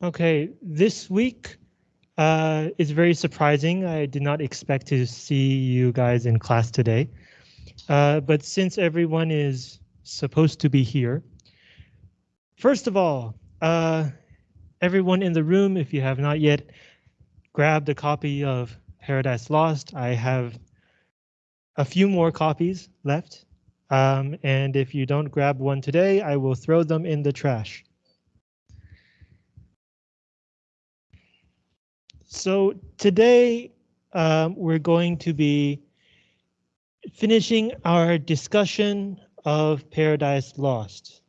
Okay, this week uh, is very surprising. I did not expect to see you guys in class today. Uh, but since everyone is supposed to be here, first of all, uh, everyone in the room, if you have not yet grabbed a copy of Paradise Lost, I have a few more copies left. Um, and if you don't grab one today, I will throw them in the trash. So today um, we're going to be finishing our discussion of Paradise Lost.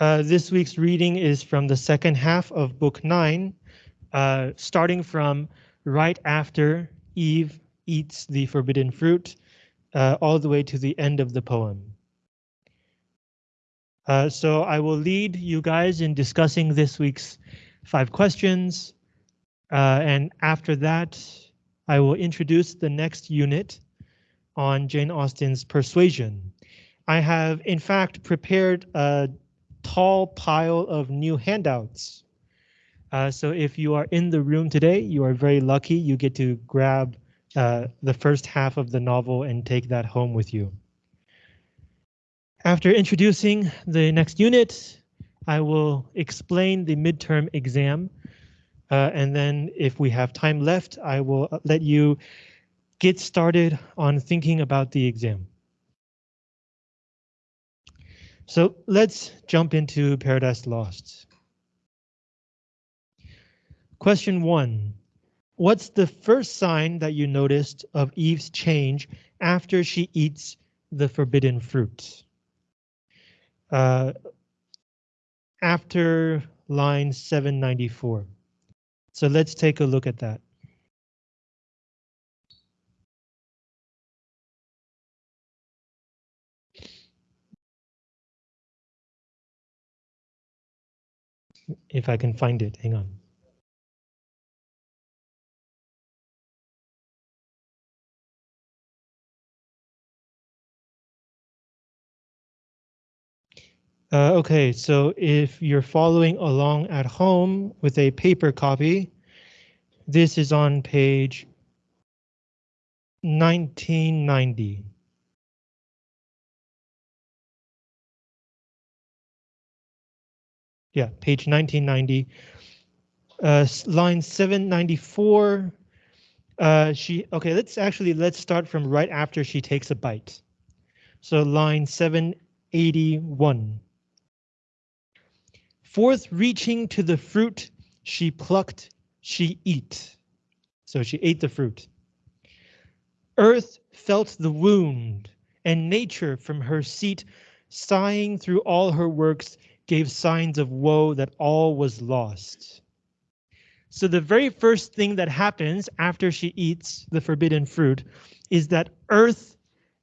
Uh, this week's reading is from the second half of book nine, uh, starting from right after Eve eats the forbidden fruit, uh, all the way to the end of the poem. Uh, so I will lead you guys in discussing this week's five questions. Uh, and after that, I will introduce the next unit on Jane Austen's Persuasion. I have, in fact, prepared a tall pile of new handouts. Uh, so if you are in the room today, you are very lucky. You get to grab uh, the first half of the novel and take that home with you. After introducing the next unit, I will explain the midterm exam. Uh, and then if we have time left, I will let you get started on thinking about the exam. So let's jump into Paradise Lost. Question one. What's the first sign that you noticed of Eve's change after she eats the forbidden fruit? Uh, after line 794. So let's take a look at that. If I can find it, hang on. Uh, okay, so if you're following along at home with a paper copy, this is on page 1990. Yeah, page 1990. Uh, line 794. Uh, she okay. Let's actually let's start from right after she takes a bite. So line 781. Forth reaching to the fruit she plucked, she eat. So she ate the fruit. Earth felt the wound, and nature from her seat, sighing through all her works, gave signs of woe that all was lost. So the very first thing that happens after she eats the forbidden fruit is that earth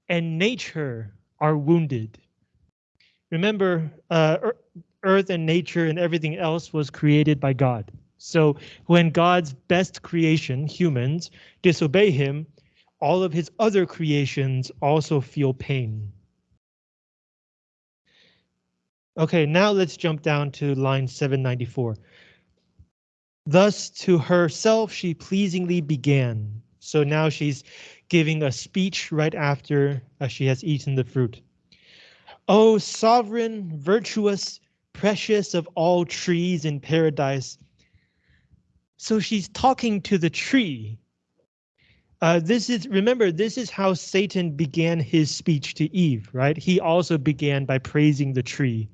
and nature are wounded. Remember, uh, earth and nature and everything else was created by God. So when God's best creation, humans, disobey him, all of his other creations also feel pain. Okay, now let's jump down to line 794. Thus to herself she pleasingly began. So now she's giving a speech right after uh, she has eaten the fruit. O sovereign, virtuous, precious of all trees in paradise. So she's talking to the tree. Uh, this is remember, this is how Satan began his speech to Eve, right? He also began by praising the tree.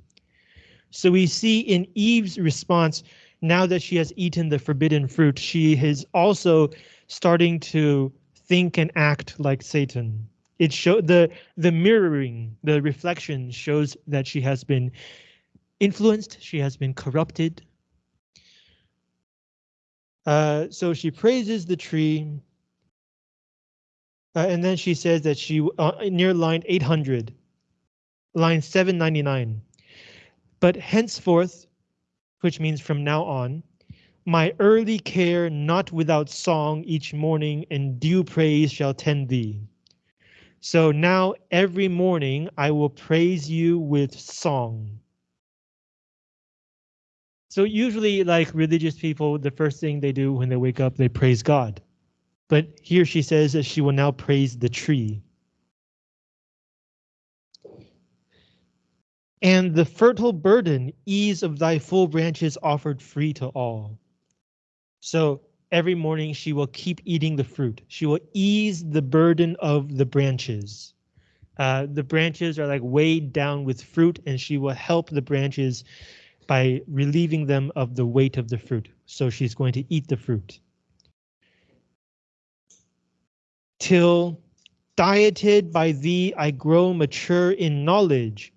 So we see in Eve's response, now that she has eaten the forbidden fruit, she is also starting to think and act like Satan. It show the the mirroring, the reflection shows that she has been influenced, she has been corrupted. Uh, so she praises the tree. Uh, and then she says that she uh, near line 800, line 799. But henceforth, which means from now on, my early care not without song each morning and due praise shall tend thee. So now every morning I will praise you with song. So usually like religious people, the first thing they do when they wake up, they praise God. But here she says that she will now praise the tree. And the fertile burden, ease of thy full branches offered free to all. So every morning she will keep eating the fruit. She will ease the burden of the branches. Uh, the branches are like weighed down with fruit and she will help the branches by relieving them of the weight of the fruit. So she's going to eat the fruit. Till dieted by thee I grow mature in knowledge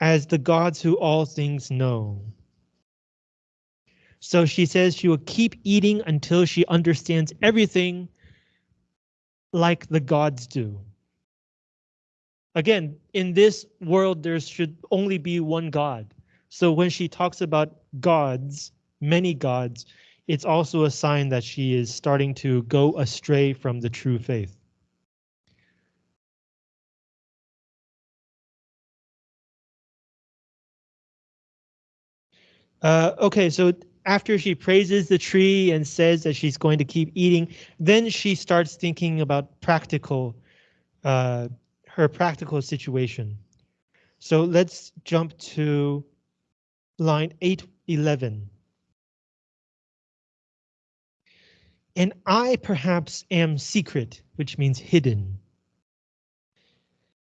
as the gods who all things know. So she says she will keep eating until she understands everything like the gods do. Again, in this world, there should only be one God. So when she talks about gods, many gods, it's also a sign that she is starting to go astray from the true faith. Uh, okay, so after she praises the tree and says that she's going to keep eating, then she starts thinking about practical, uh, her practical situation. So let's jump to line 811. And I perhaps am secret, which means hidden.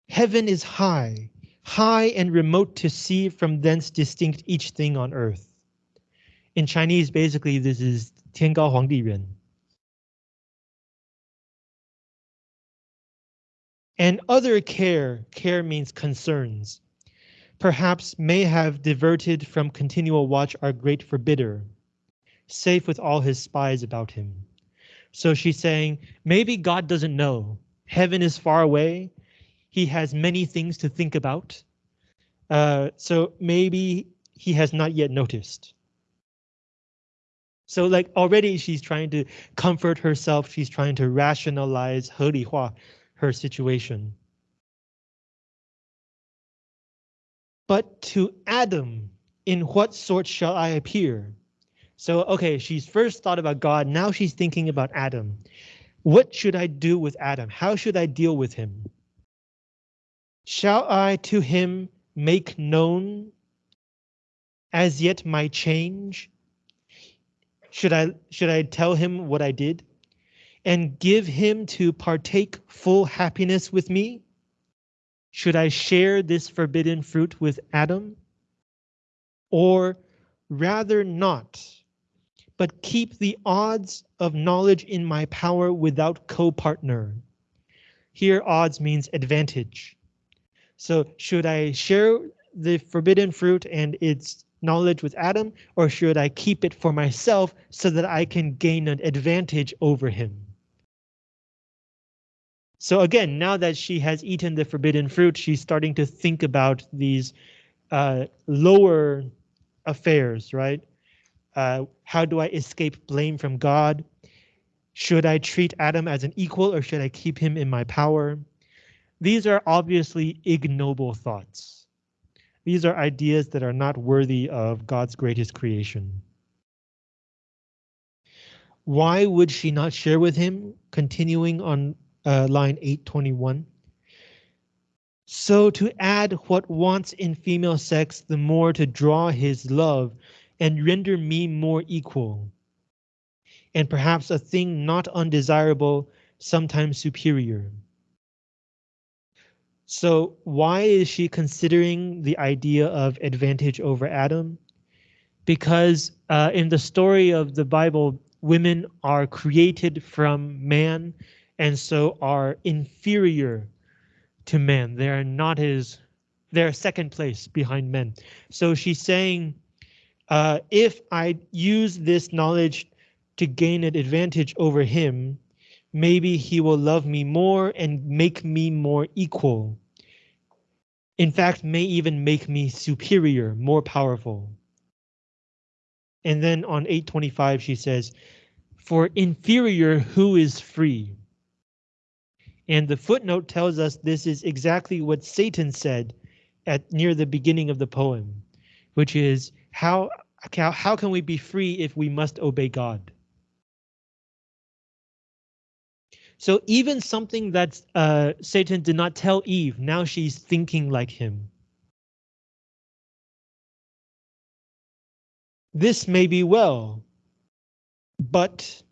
Heaven is high, high and remote to see from thence distinct each thing on earth. In Chinese, basically, this is 天高皇帝远. And other care, care means concerns, perhaps may have diverted from continual watch our great forbidder, safe with all his spies about him. So she's saying, maybe God doesn't know. Heaven is far away he has many things to think about. Uh, so maybe he has not yet noticed. So like already she's trying to comfort herself. She's trying to rationalize 合理化 her situation. But to Adam, in what sort shall I appear? So, okay, she's first thought about God. Now she's thinking about Adam. What should I do with Adam? How should I deal with him? Shall I to him make known as yet my change? Should I should I tell him what I did and give him to partake full happiness with me? Should I share this forbidden fruit with Adam? Or rather not, but keep the odds of knowledge in my power without co-partner. Here odds means advantage. So should I share the forbidden fruit and its knowledge with Adam, or should I keep it for myself so that I can gain an advantage over him? So again, now that she has eaten the forbidden fruit, she's starting to think about these uh, lower affairs, right? Uh, how do I escape blame from God? Should I treat Adam as an equal or should I keep him in my power? These are obviously ignoble thoughts. These are ideas that are not worthy of God's greatest creation. Why would she not share with him? Continuing on uh, line 821. So to add what wants in female sex, the more to draw his love and render me more equal. And perhaps a thing not undesirable, sometimes superior. So why is she considering the idea of advantage over Adam? Because uh, in the story of the Bible, women are created from man and so are inferior to men. They are not his, they're second place behind men. So she's saying, uh, if I use this knowledge to gain an advantage over him, maybe he will love me more and make me more equal. In fact, may even make me superior, more powerful. And then on 825, she says, for inferior, who is free? And the footnote tells us this is exactly what Satan said at near the beginning of the poem, which is how how, how can we be free if we must obey God? So even something that uh, Satan did not tell Eve, now she's thinking like him. This may be well, but,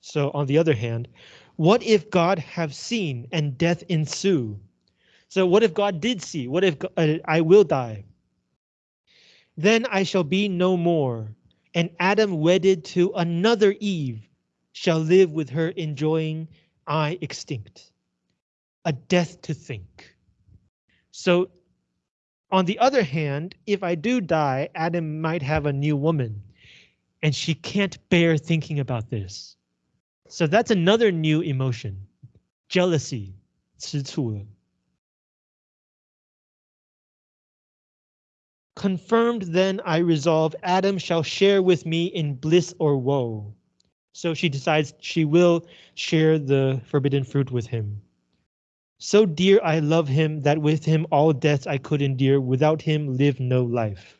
so on the other hand, what if God have seen and death ensue? So what if God did see? What if uh, I will die? Then I shall be no more, and Adam wedded to another Eve shall live with her enjoying I extinct. A death to think. So on the other hand, if I do die, Adam might have a new woman and she can't bear thinking about this. So that's another new emotion, jealousy, 吃醋了. Confirmed then I resolve Adam shall share with me in bliss or woe. So she decides she will share the forbidden fruit with him. So dear I love him that with him all deaths I could endure, without him live no life.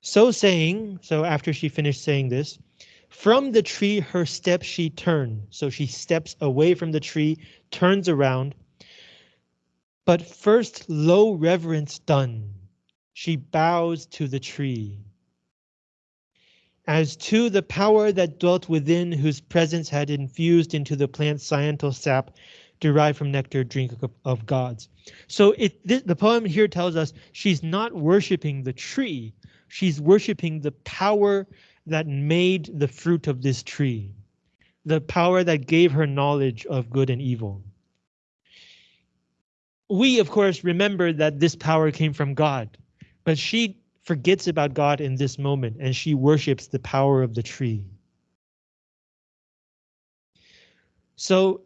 So saying, so after she finished saying this, from the tree her steps she turned. So she steps away from the tree, turns around. But first low reverence done, she bows to the tree as to the power that dwelt within whose presence had infused into the plant's sciental sap derived from nectar drink of, of gods. So it the poem here tells us she's not worshiping the tree, she's worshiping the power that made the fruit of this tree, the power that gave her knowledge of good and evil. We, of course, remember that this power came from God, but she forgets about God in this moment and she worships the power of the tree. So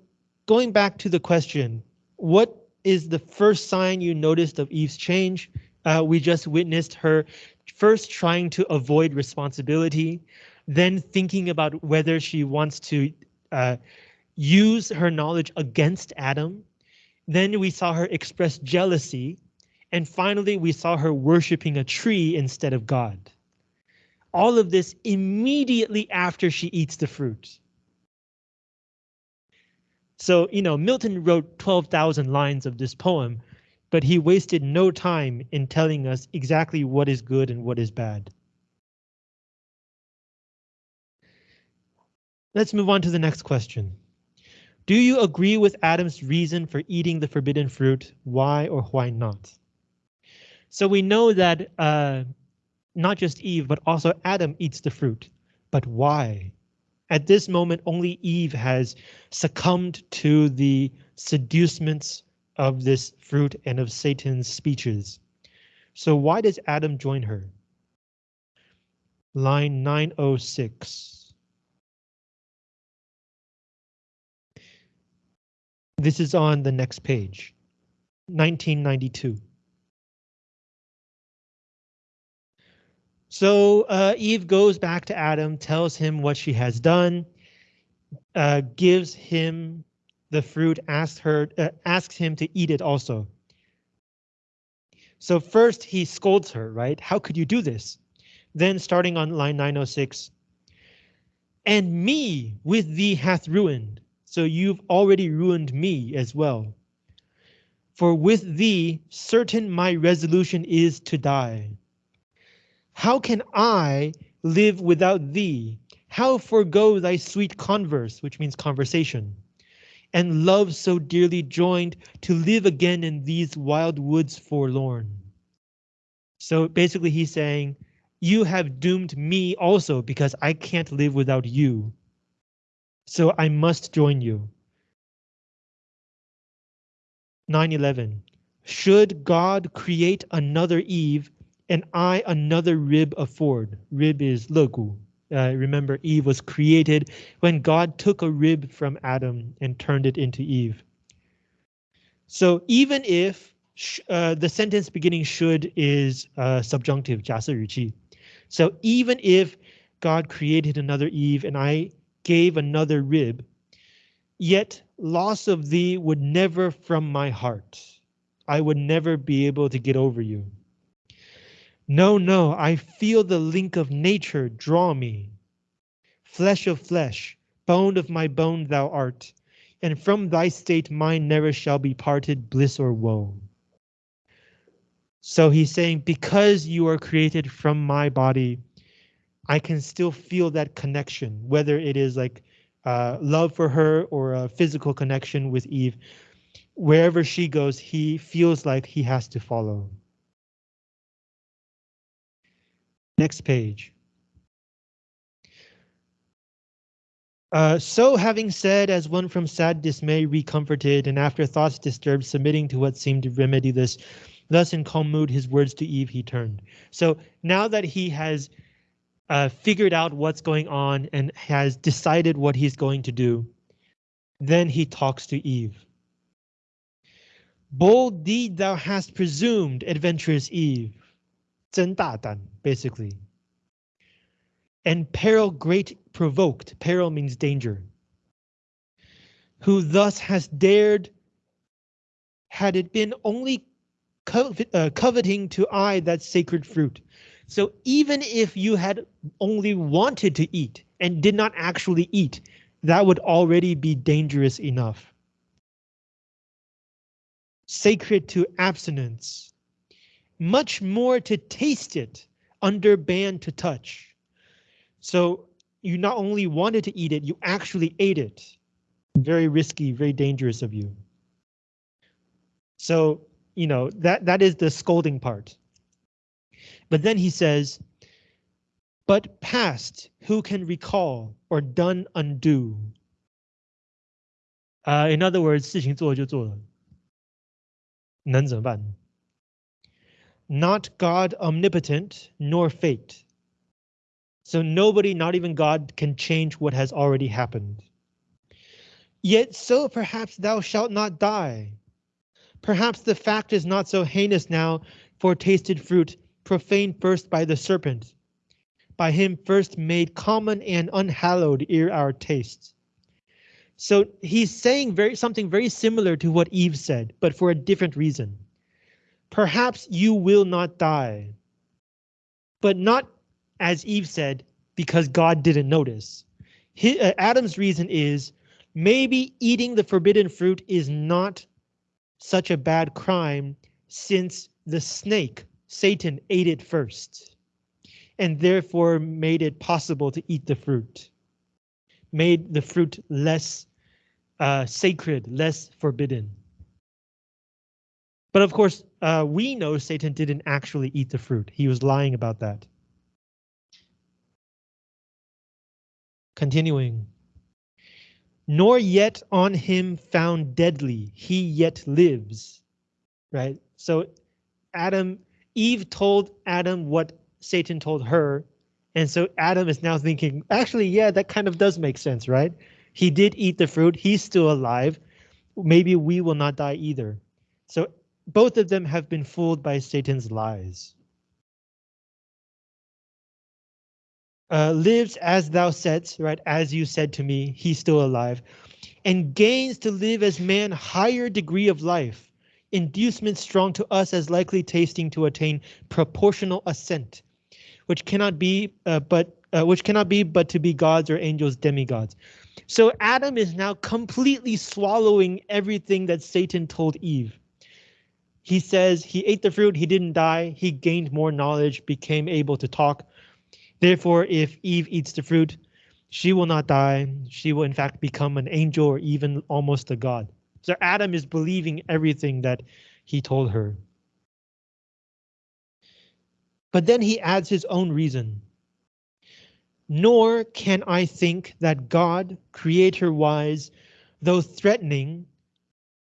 going back to the question, what is the first sign you noticed of Eve's change? Uh, we just witnessed her first trying to avoid responsibility, then thinking about whether she wants to uh, use her knowledge against Adam. Then we saw her express jealousy and finally, we saw her worshiping a tree instead of God. All of this immediately after she eats the fruit. So, you know, Milton wrote 12,000 lines of this poem, but he wasted no time in telling us exactly what is good and what is bad. Let's move on to the next question. Do you agree with Adam's reason for eating the forbidden fruit? Why or why not? So we know that uh, not just Eve, but also Adam eats the fruit. But why? At this moment, only Eve has succumbed to the seducements of this fruit and of Satan's speeches. So why does Adam join her? Line 906. This is on the next page, 1992. So uh, Eve goes back to Adam, tells him what she has done, uh, gives him the fruit, asks her, uh, asks him to eat it also. So first he scolds her, right? How could you do this? Then starting on line 906, and me with thee hath ruined. So you've already ruined me as well. For with thee certain my resolution is to die. How can I live without thee? How forego thy sweet converse, which means conversation, and love so dearly joined to live again in these wild woods forlorn? So basically he's saying, you have doomed me also because I can't live without you. So I must join you. 9-11. Should God create another Eve and I another rib afford. Rib is logu. Uh, remember, Eve was created when God took a rib from Adam and turned it into Eve. So even if uh, the sentence beginning should is uh, subjunctive, 假设语气. So even if God created another Eve and I gave another rib, yet loss of thee would never from my heart. I would never be able to get over you. No, no, I feel the link of nature draw me. Flesh of flesh, bone of my bone thou art, and from thy state mine never shall be parted, bliss or woe. So he's saying, because you are created from my body, I can still feel that connection, whether it is like uh, love for her or a physical connection with Eve. Wherever she goes, he feels like he has to follow. Next page. Uh, so having said, as one from sad dismay recomforted, and after thoughts disturbed, submitting to what seemed to remedy this, thus in calm mood his words to Eve he turned. So now that he has uh, figured out what's going on and has decided what he's going to do, then he talks to Eve. Bold deed thou hast presumed, adventurous Eve. Zendatan, basically. And peril great provoked. Peril means danger. Who thus has dared, had it been only covet, uh, coveting to eye that sacred fruit. So even if you had only wanted to eat and did not actually eat, that would already be dangerous enough. Sacred to abstinence much more to taste it, under ban to touch. So you not only wanted to eat it, you actually ate it. Very risky, very dangerous of you. So, you know, that, that is the scolding part. But then he says, but past, who can recall or done undo? Uh, in other words, 事情做了就做了，能怎么办 ？not God omnipotent, nor fate. So nobody, not even God, can change what has already happened. Yet so perhaps thou shalt not die. Perhaps the fact is not so heinous now for tasted fruit, profaned first by the serpent, by him first made common and unhallowed ere our tastes. So he's saying very something very similar to what Eve said, but for a different reason. Perhaps you will not die. But not, as Eve said, because God didn't notice. Uh, Adam's reason is maybe eating the forbidden fruit is not such a bad crime since the snake, Satan, ate it first and therefore made it possible to eat the fruit, made the fruit less uh, sacred, less forbidden. But of course, uh, we know Satan didn't actually eat the fruit. He was lying about that. Continuing. Nor yet on him found deadly, he yet lives. Right? So Adam, Eve told Adam what Satan told her. And so Adam is now thinking, actually, yeah, that kind of does make sense, right? He did eat the fruit. He's still alive. Maybe we will not die either. So both of them have been fooled by Satan's lies. Uh, lives as thou saidst, right? As you said to me, he's still alive, and gains to live as man higher degree of life, inducement strong to us as likely tasting to attain proportional ascent, which cannot be, uh, but uh, which cannot be but to be gods or angels, demigods. So Adam is now completely swallowing everything that Satan told Eve. He says he ate the fruit, he didn't die, he gained more knowledge, became able to talk. Therefore, if Eve eats the fruit, she will not die. She will in fact become an angel or even almost a god. So Adam is believing everything that he told her. But then he adds his own reason. Nor can I think that God, creator wise, though threatening,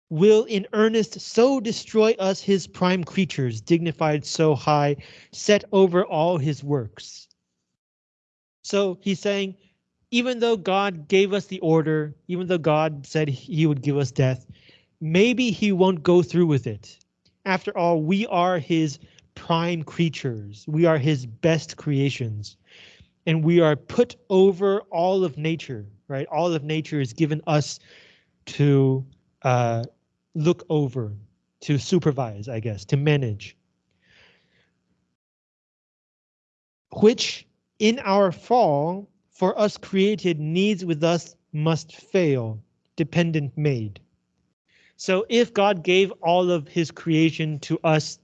will in earnest so destroy us his prime creatures, dignified so high, set over all his works. So he's saying, even though God gave us the order, even though God said he would give us death, maybe he won't go through with it. After all, we are his prime creatures. We are his best creations. And we are put over all of nature, right? All of nature is given us to uh, look over, to supervise, I guess, to manage. which in our fall for us created needs with us must fail, dependent made. So if God gave all of his creation to us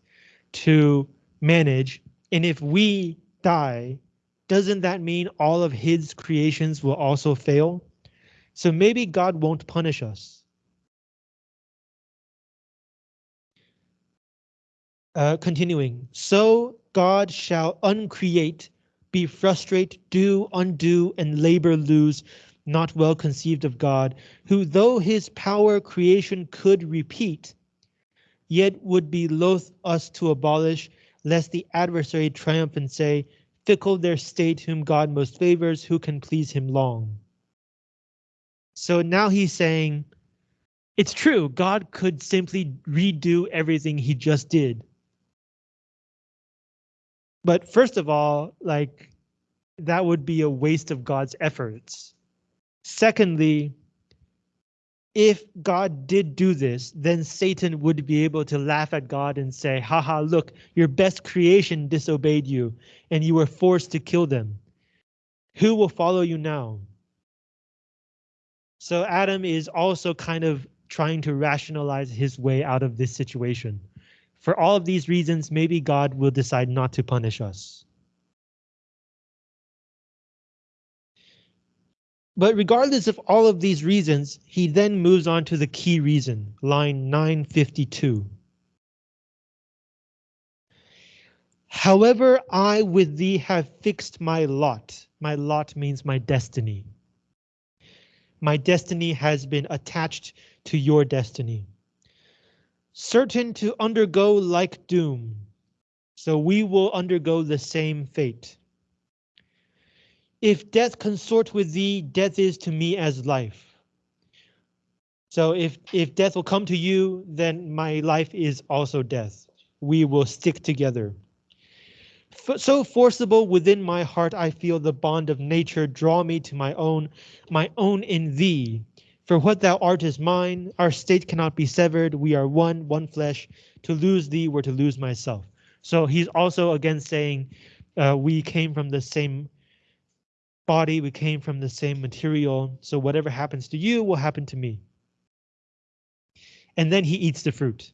to manage, and if we die, doesn't that mean all of his creations will also fail? So maybe God won't punish us. Uh, continuing, so God shall uncreate, be frustrate, do, undo, and labor lose, not well conceived of God, who though his power creation could repeat, yet would be loath us to abolish, lest the adversary triumph and say, fickle their state whom God most favors, who can please him long. So now he's saying, it's true, God could simply redo everything he just did. But first of all, like, that would be a waste of God's efforts. Secondly, if God did do this, then Satan would be able to laugh at God and say, haha, look, your best creation disobeyed you and you were forced to kill them. Who will follow you now? So Adam is also kind of trying to rationalize his way out of this situation. For all of these reasons, maybe God will decide not to punish us. But regardless of all of these reasons, he then moves on to the key reason, line 952. However, I with thee have fixed my lot. My lot means my destiny. My destiny has been attached to your destiny. Certain to undergo like doom. So we will undergo the same fate. If death consort with thee, death is to me as life. So if, if death will come to you, then my life is also death. We will stick together. F so forcible within my heart, I feel the bond of nature draw me to my own, my own in thee. For what thou art is mine, our state cannot be severed, we are one, one flesh. To lose thee were to lose myself. So he's also again saying uh, we came from the same body, we came from the same material, so whatever happens to you will happen to me. And then he eats the fruit.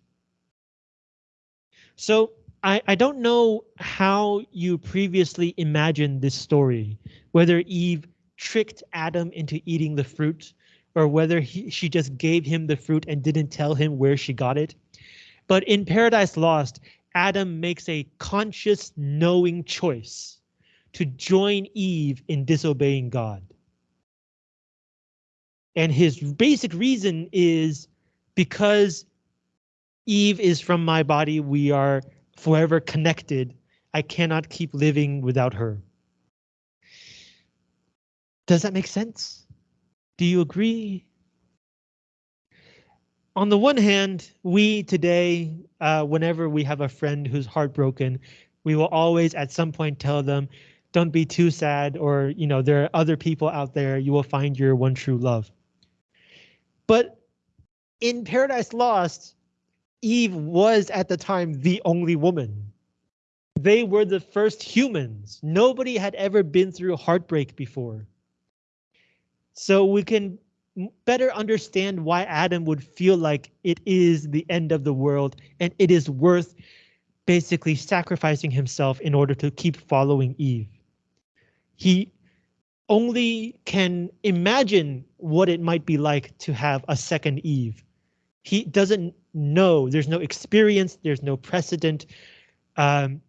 So I, I don't know how you previously imagined this story, whether Eve tricked Adam into eating the fruit, or whether he, she just gave him the fruit and didn't tell him where she got it. But in Paradise Lost, Adam makes a conscious knowing choice to join Eve in disobeying God. And his basic reason is because Eve is from my body, we are forever connected. I cannot keep living without her. Does that make sense? Do you agree? On the one hand, we today, uh, whenever we have a friend who's heartbroken, we will always at some point tell them, don't be too sad or you know there are other people out there you will find your one true love. But in paradise lost eve was at the time the only woman. They were the first humans. Nobody had ever been through heartbreak before so we can better understand why adam would feel like it is the end of the world and it is worth basically sacrificing himself in order to keep following eve he only can imagine what it might be like to have a second Eve. He doesn't know, there's no experience, there's no precedent. Um,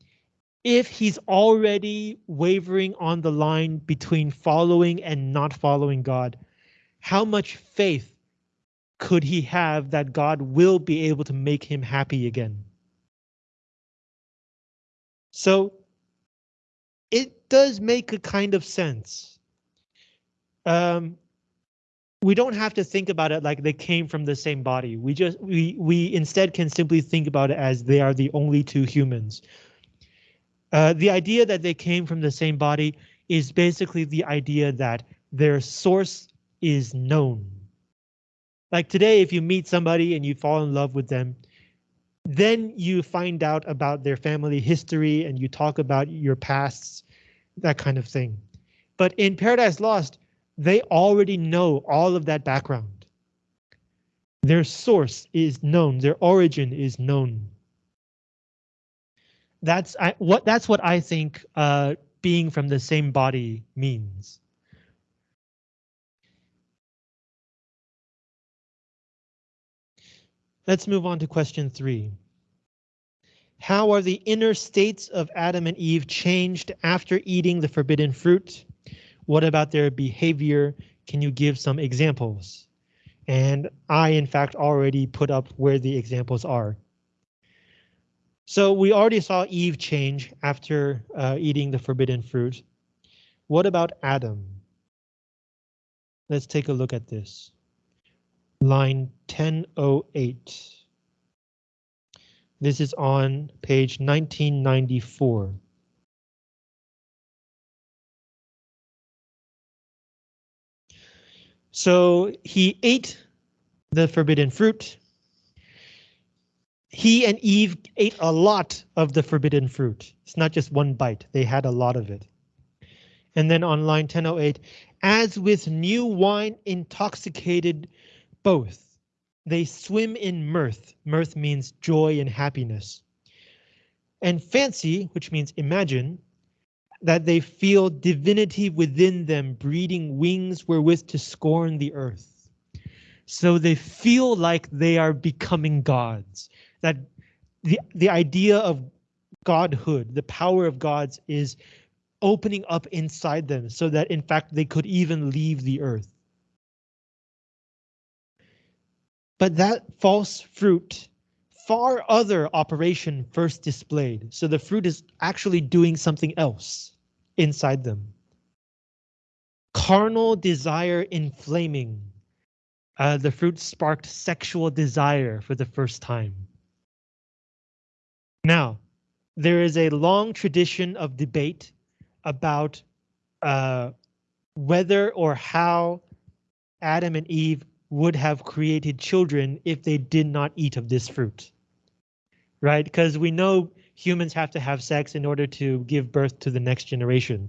if he's already wavering on the line between following and not following God, how much faith could he have that God will be able to make him happy again? So it does make a kind of sense. Um, we don't have to think about it like they came from the same body. We just we we instead can simply think about it as they are the only two humans. Uh, the idea that they came from the same body is basically the idea that their source is known. Like today, if you meet somebody and you fall in love with them, then you find out about their family history and you talk about your pasts. that kind of thing. But in Paradise Lost, they already know all of that background. Their source is known, their origin is known. That's I, what that's what I think uh, being from the same body means. Let's move on to question three. How are the inner states of Adam and Eve changed after eating the forbidden fruit? What about their behavior? Can you give some examples? And I, in fact, already put up where the examples are. So we already saw Eve change after uh, eating the forbidden fruit. What about Adam? Let's take a look at this. Line 1008. This is on page 1994. So he ate the forbidden fruit. He and Eve ate a lot of the forbidden fruit. It's not just one bite, they had a lot of it. And then on line 1008, as with new wine intoxicated both, they swim in mirth. Mirth means joy and happiness. And fancy, which means imagine, that they feel divinity within them breeding wings wherewith to scorn the earth. So they feel like they are becoming gods. That the, the idea of godhood, the power of gods is opening up inside them so that in fact they could even leave the earth. But that false fruit far other operation first displayed. So the fruit is actually doing something else inside them. Carnal desire inflaming. Uh, the fruit sparked sexual desire for the first time. Now, there is a long tradition of debate about uh, whether or how Adam and Eve would have created children if they did not eat of this fruit right? Because we know humans have to have sex in order to give birth to the next generation.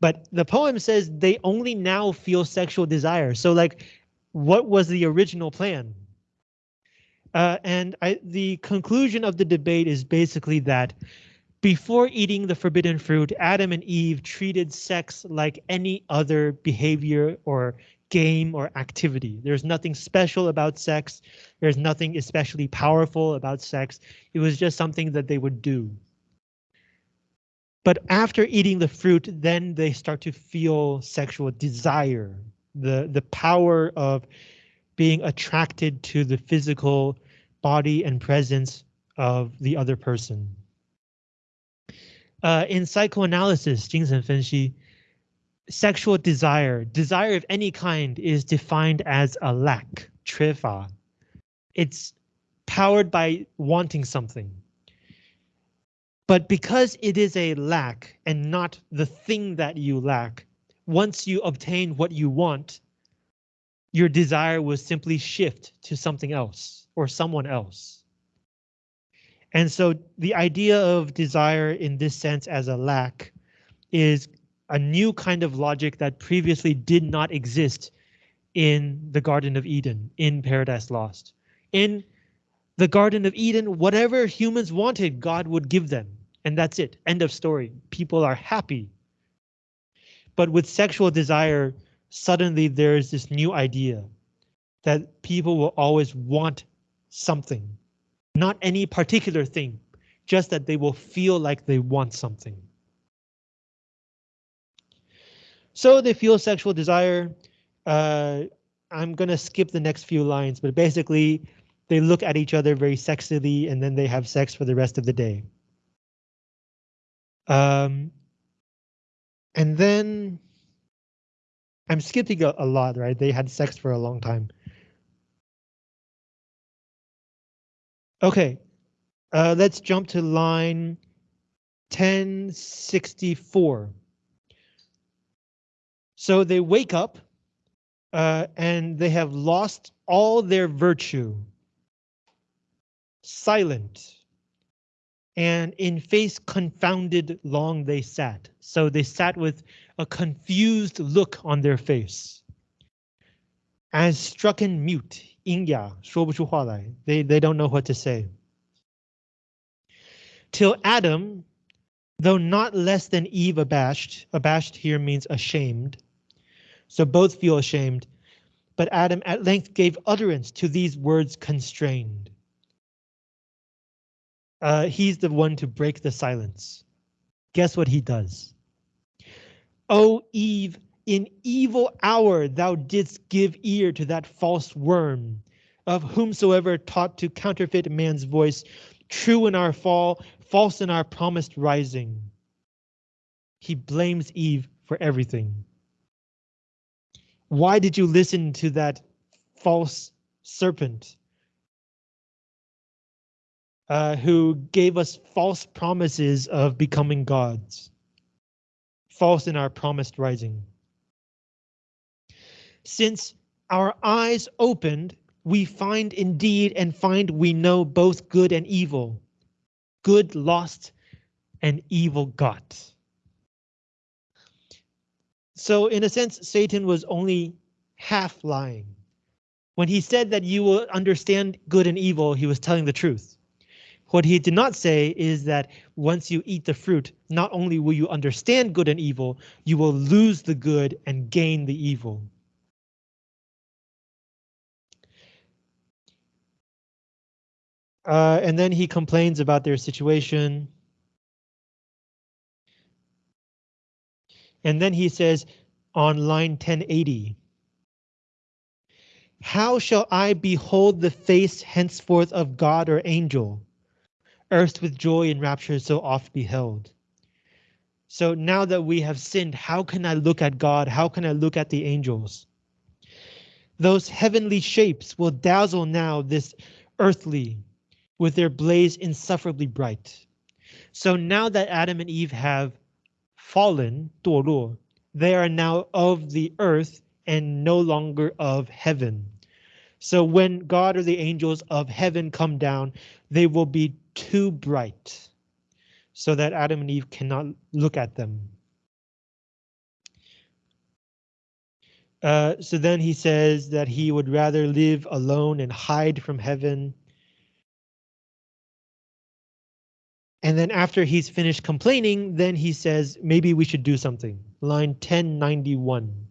But the poem says they only now feel sexual desire. So like, what was the original plan? Uh, and I, the conclusion of the debate is basically that before eating the forbidden fruit, Adam and Eve treated sex like any other behavior or game or activity. There's nothing special about sex. There's nothing especially powerful about sex. It was just something that they would do. But after eating the fruit, then they start to feel sexual desire, the, the power of being attracted to the physical body and presence of the other person. Uh, in psychoanalysis, 精神分析, sexual desire, desire of any kind is defined as a lack, 缺乏. It's powered by wanting something. But because it is a lack and not the thing that you lack, once you obtain what you want, your desire will simply shift to something else or someone else. And so the idea of desire in this sense as a lack is a new kind of logic that previously did not exist in the Garden of Eden, in Paradise Lost. In the Garden of Eden, whatever humans wanted, God would give them. And that's it. End of story. People are happy. But with sexual desire, suddenly there is this new idea that people will always want something, not any particular thing, just that they will feel like they want something. So they feel sexual desire. Uh, I'm gonna skip the next few lines, but basically they look at each other very sexily and then they have sex for the rest of the day. Um, and then I'm skipping a, a lot, right? They had sex for a long time. Okay, uh, let's jump to line 1064. So they wake up uh, and they have lost all their virtue. Silent and in face confounded long they sat. So they sat with a confused look on their face. As strucken mute, 阴哑说不出话来. They they don't know what to say. Till Adam, though not less than Eve abashed, abashed here means ashamed. So both feel ashamed, but Adam at length gave utterance to these words constrained. Uh, he's the one to break the silence. Guess what he does? O Eve, in evil hour thou didst give ear to that false worm, of whomsoever taught to counterfeit man's voice, true in our fall, false in our promised rising. He blames Eve for everything. Why did you listen to that false serpent? Uh, who gave us false promises of becoming gods. False in our promised rising. Since our eyes opened, we find indeed and find we know both good and evil. Good lost and evil got. So in a sense, Satan was only half lying. When he said that you will understand good and evil, he was telling the truth. What he did not say is that once you eat the fruit, not only will you understand good and evil, you will lose the good and gain the evil. Uh, and then he complains about their situation. And then he says on line 1080, How shall I behold the face henceforth of God or angel? Earth with joy and rapture so oft beheld. So now that we have sinned, how can I look at God? How can I look at the angels? Those heavenly shapes will dazzle now this earthly with their blaze insufferably bright. So now that Adam and Eve have fallen, 堕落, they are now of the earth and no longer of heaven. So when God or the angels of heaven come down, they will be too bright so that Adam and Eve cannot look at them. Uh, so then he says that he would rather live alone and hide from heaven. And then after he's finished complaining, then he says, maybe we should do something. Line 1091.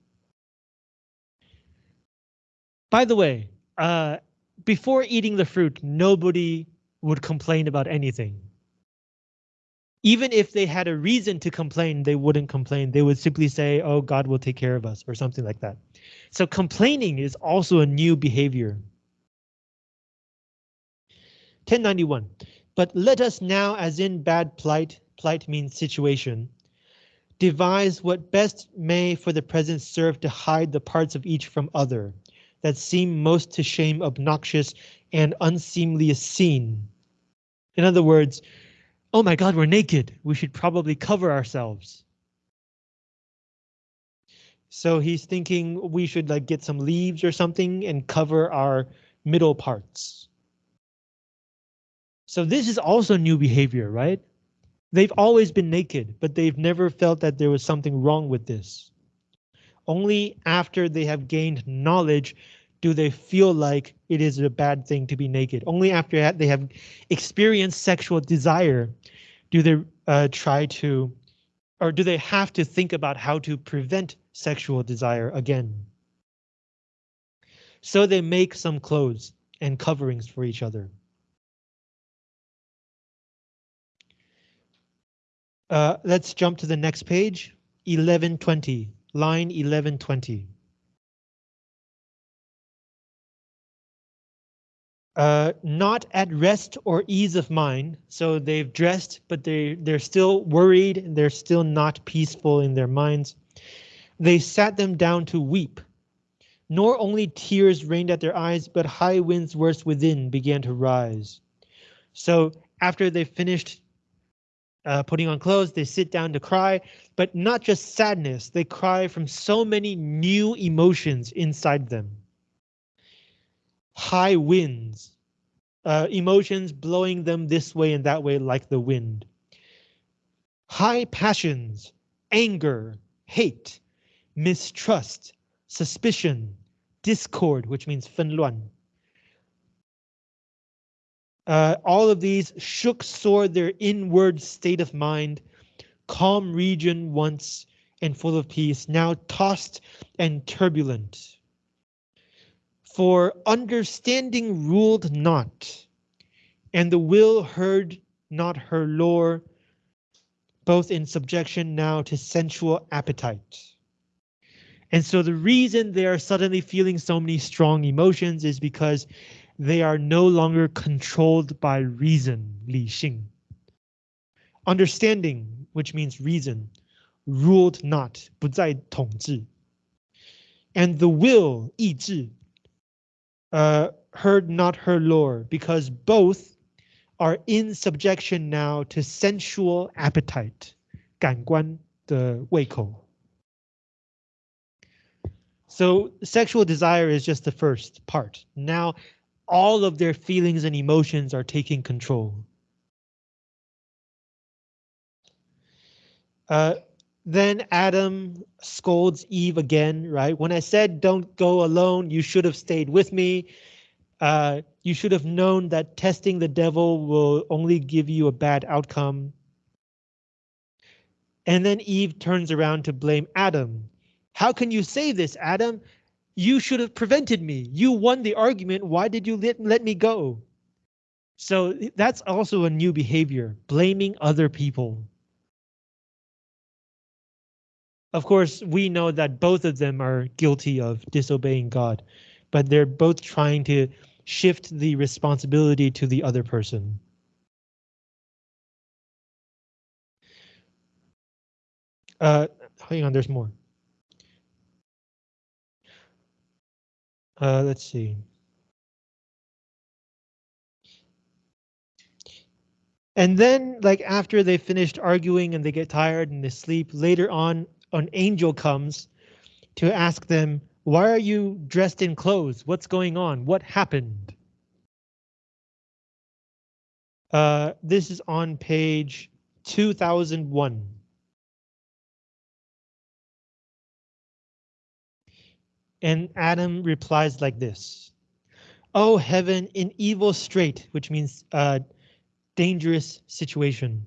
By the way, uh, before eating the fruit, nobody would complain about anything. Even if they had a reason to complain, they wouldn't complain. They would simply say, oh, God will take care of us or something like that. So complaining is also a new behavior. 1091. But let us now, as in bad plight, plight means situation, devise what best may for the present serve to hide the parts of each from other, that seem most to shame obnoxious and unseemly seen. In other words, oh my god, we're naked. We should probably cover ourselves. So he's thinking we should like get some leaves or something and cover our middle parts. So this is also new behavior, right? They've always been naked, but they've never felt that there was something wrong with this. Only after they have gained knowledge do they feel like it is a bad thing to be naked. Only after they have experienced sexual desire do they uh, try to, or do they have to think about how to prevent sexual desire again. So they make some clothes and coverings for each other. Uh, let's jump to the next page, 1120, line 1120. Uh, not at rest or ease of mind. So they've dressed, but they, they're still worried. They're still not peaceful in their minds. They sat them down to weep. Nor only tears rained at their eyes, but high winds worse within began to rise. So after they finished uh, putting on clothes, they sit down to cry, but not just sadness. They cry from so many new emotions inside them high winds uh, emotions, blowing them this way and that way like the wind. High passions, anger, hate, mistrust, suspicion, discord, which means 纷乱. Uh, all of these shook sore their inward state of mind, calm region once and full of peace, now tossed and turbulent. For understanding ruled not, and the will heard not her lore, both in subjection now to sensual appetite. And so the reason they are suddenly feeling so many strong emotions is because they are no longer controlled by reason, 理性. Understanding, which means reason, ruled not, 不再统治. And the will, 意志, uh, heard not her lore, because both are in subjection now to sensual appetite, 感官的胃口. So sexual desire is just the first part. Now all of their feelings and emotions are taking control. Uh, then Adam scolds Eve again, right? When I said don't go alone, you should have stayed with me. Uh, you should have known that testing the devil will only give you a bad outcome. And then Eve turns around to blame Adam. How can you say this, Adam? You should have prevented me. You won the argument. Why did you let, let me go? So that's also a new behavior, blaming other people. Of course, we know that both of them are guilty of disobeying God, but they're both trying to shift the responsibility to the other person. Uh, hang on, there's more. Uh, let's see. And then, like after they finished arguing and they get tired and they sleep, later on, an angel comes to ask them, why are you dressed in clothes? What's going on? What happened? Uh, this is on page 2001. And Adam replies like this. Oh heaven, in evil strait, which means uh, dangerous situation.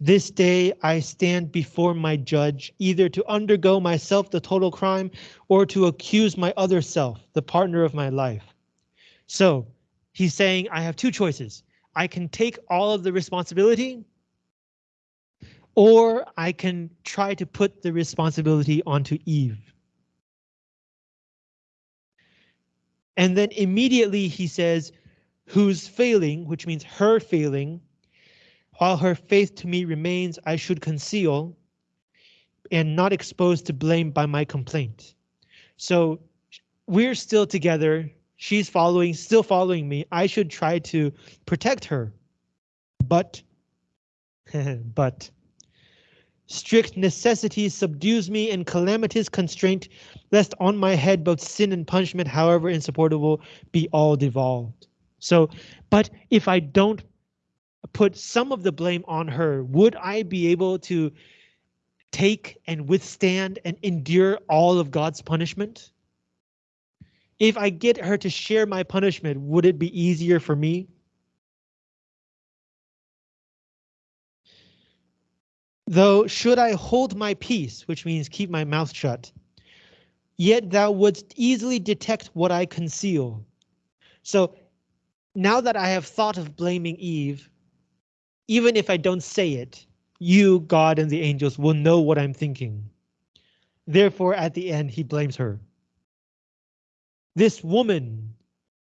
This day I stand before my judge, either to undergo myself the total crime or to accuse my other self, the partner of my life. So he's saying I have two choices. I can take all of the responsibility or I can try to put the responsibility onto Eve. And then immediately he says, whose failing, which means her failing, while her faith to me remains, I should conceal and not exposed to blame by my complaint. So we're still together. She's following, still following me. I should try to protect her. But, but, Strict necessity subdues me and calamitous constraint, lest on my head both sin and punishment, however insupportable, be all devolved. So, but if I don't put some of the blame on her, would I be able to take and withstand and endure all of God's punishment? If I get her to share my punishment, would it be easier for me? Though should I hold my peace, which means keep my mouth shut, yet thou wouldst easily detect what I conceal. So now that I have thought of blaming Eve, even if I don't say it, you, God, and the angels will know what I'm thinking. Therefore, at the end, he blames her. This woman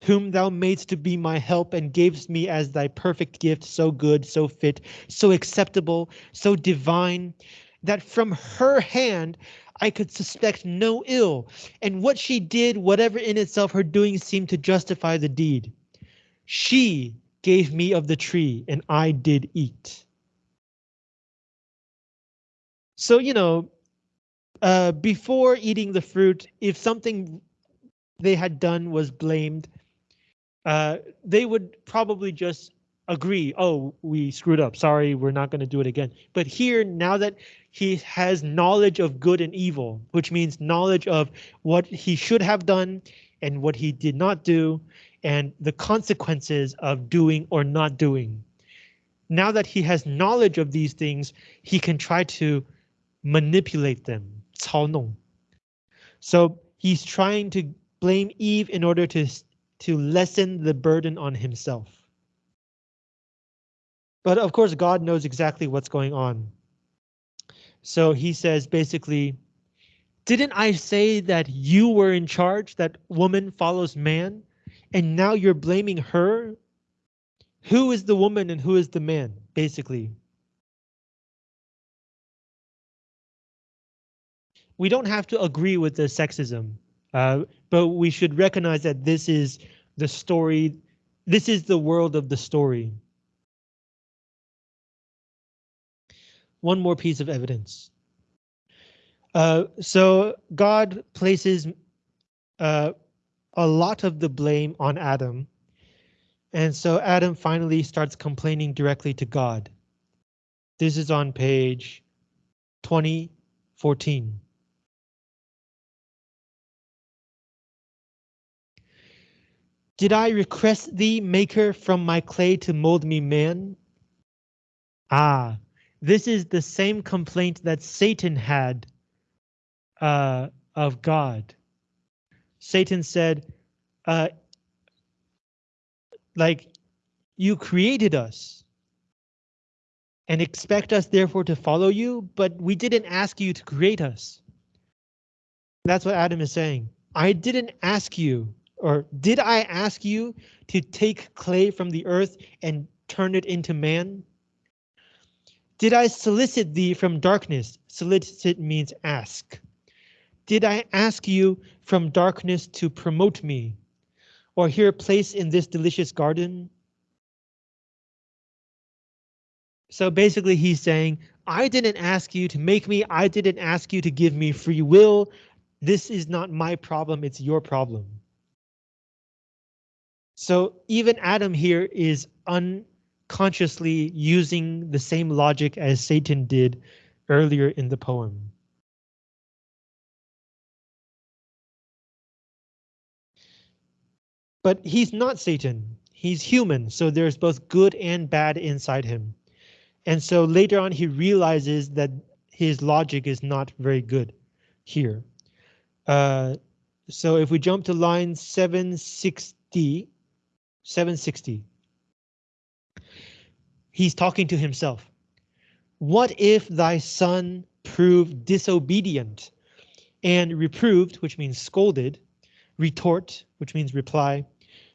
whom thou madest to be my help and gavest me as thy perfect gift, so good, so fit, so acceptable, so divine, that from her hand I could suspect no ill, and what she did, whatever in itself her doing seemed to justify the deed. She gave me of the tree, and I did eat. So, you know, uh, before eating the fruit, if something they had done was blamed, uh, they would probably just agree, oh, we screwed up, sorry, we're not going to do it again. But here, now that he has knowledge of good and evil, which means knowledge of what he should have done and what he did not do, and the consequences of doing or not doing. Now that he has knowledge of these things, he can try to manipulate them, 操弄. So he's trying to blame Eve in order to, to lessen the burden on himself. But of course, God knows exactly what's going on. So he says basically, didn't I say that you were in charge, that woman follows man, and now you're blaming her? Who is the woman and who is the man, basically? We don't have to agree with the sexism, uh, but we should recognize that this is the story, this is the world of the story. one more piece of evidence. Uh, so God places uh, a lot of the blame on Adam. And so Adam finally starts complaining directly to God. This is on page 2014. Did I request thee, maker, from my clay to mold me man? Ah, this is the same complaint that Satan had uh, of God. Satan said, uh, like, you created us and expect us therefore to follow you, but we didn't ask you to create us. That's what Adam is saying. I didn't ask you, or did I ask you to take clay from the earth and turn it into man? Did I solicit thee from darkness? Solicit means ask. Did I ask you from darkness to promote me? Or here place in this delicious garden? So basically he's saying, I didn't ask you to make me, I didn't ask you to give me free will. This is not my problem, it's your problem. So even Adam here is unconsciously using the same logic as Satan did earlier in the poem. But he's not Satan. He's human, so there's both good and bad inside him. And so later on, he realizes that his logic is not very good here. Uh, so if we jump to line 760, 760 he's talking to himself. What if thy son prove disobedient and reproved, which means scolded, retort, which means reply,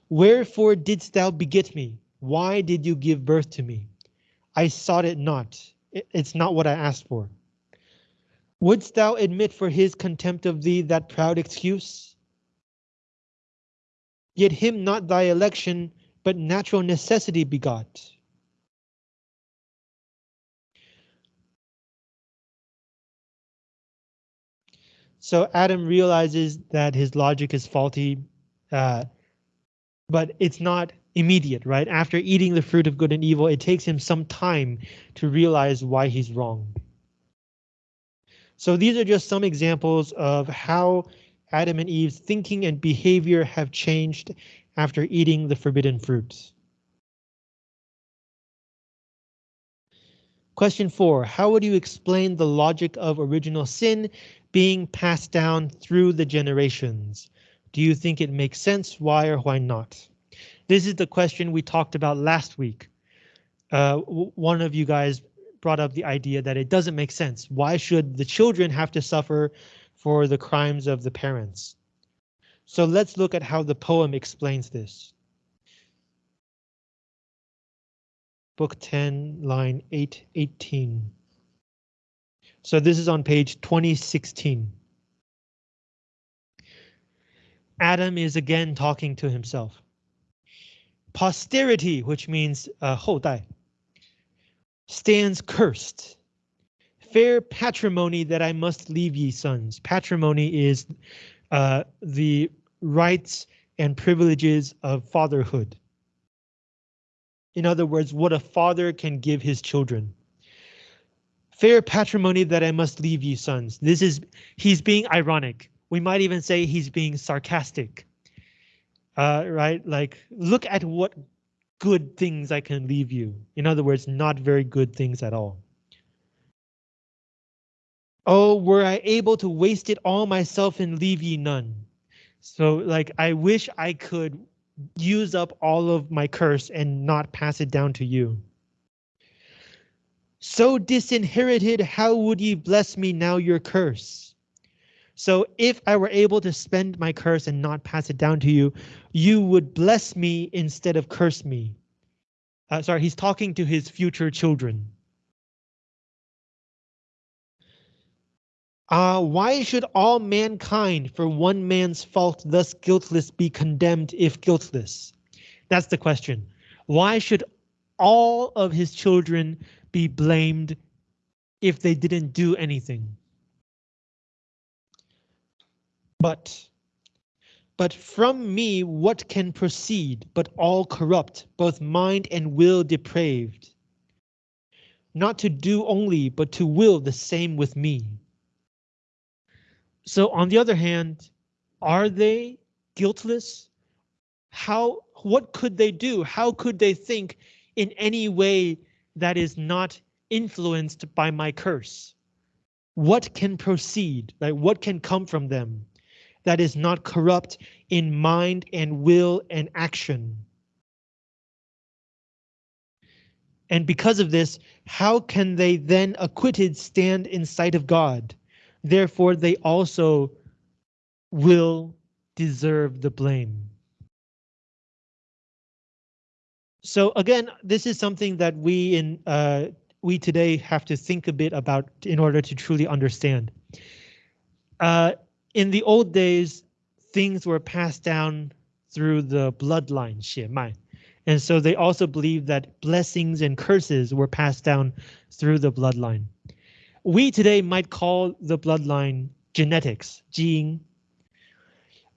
wherefore didst thou beget me? Why did you give birth to me? I sought it not. It's not what I asked for. Wouldst thou admit for his contempt of thee that proud excuse? Yet him not thy election, but natural necessity begot. So Adam realizes that his logic is faulty, uh, but it's not immediate, right? After eating the fruit of good and evil, it takes him some time to realize why he's wrong. So these are just some examples of how Adam and Eve's thinking and behavior have changed after eating the forbidden fruit. Question four, how would you explain the logic of original sin being passed down through the generations? Do you think it makes sense? Why or why not? This is the question we talked about last week. Uh, one of you guys brought up the idea that it doesn't make sense. Why should the children have to suffer for the crimes of the parents? So let's look at how the poem explains this. Book 10, line 818. So this is on page 2016. Adam is again talking to himself. Posterity, which means uh, 后代, stands cursed. Fair patrimony that I must leave ye sons. Patrimony is uh, the rights and privileges of fatherhood. In other words, what a father can give his children. Fair patrimony that I must leave ye sons. This is, he's being ironic. We might even say he's being sarcastic. Uh, right, like, look at what good things I can leave you. In other words, not very good things at all. Oh, were I able to waste it all myself and leave ye none. So like, I wish I could use up all of my curse and not pass it down to you. So disinherited, how would ye bless me now your curse? So if I were able to spend my curse and not pass it down to you, you would bless me instead of curse me. Uh, sorry, he's talking to his future children. Uh, why should all mankind for one man's fault thus guiltless be condemned if guiltless? That's the question. Why should all of his children be blamed if they didn't do anything? But, but from me what can proceed but all corrupt, both mind and will depraved? Not to do only, but to will the same with me. So on the other hand, are they guiltless? How, what could they do? How could they think in any way that is not influenced by my curse? What can proceed? Like what can come from them that is not corrupt in mind and will and action? And because of this, how can they then acquitted stand in sight of God? Therefore, they also will deserve the blame. So again, this is something that we in uh, we today have to think a bit about in order to truly understand. Uh, in the old days, things were passed down through the bloodline, 血脉. And so they also believed that blessings and curses were passed down through the bloodline we today might call the bloodline genetics, gene.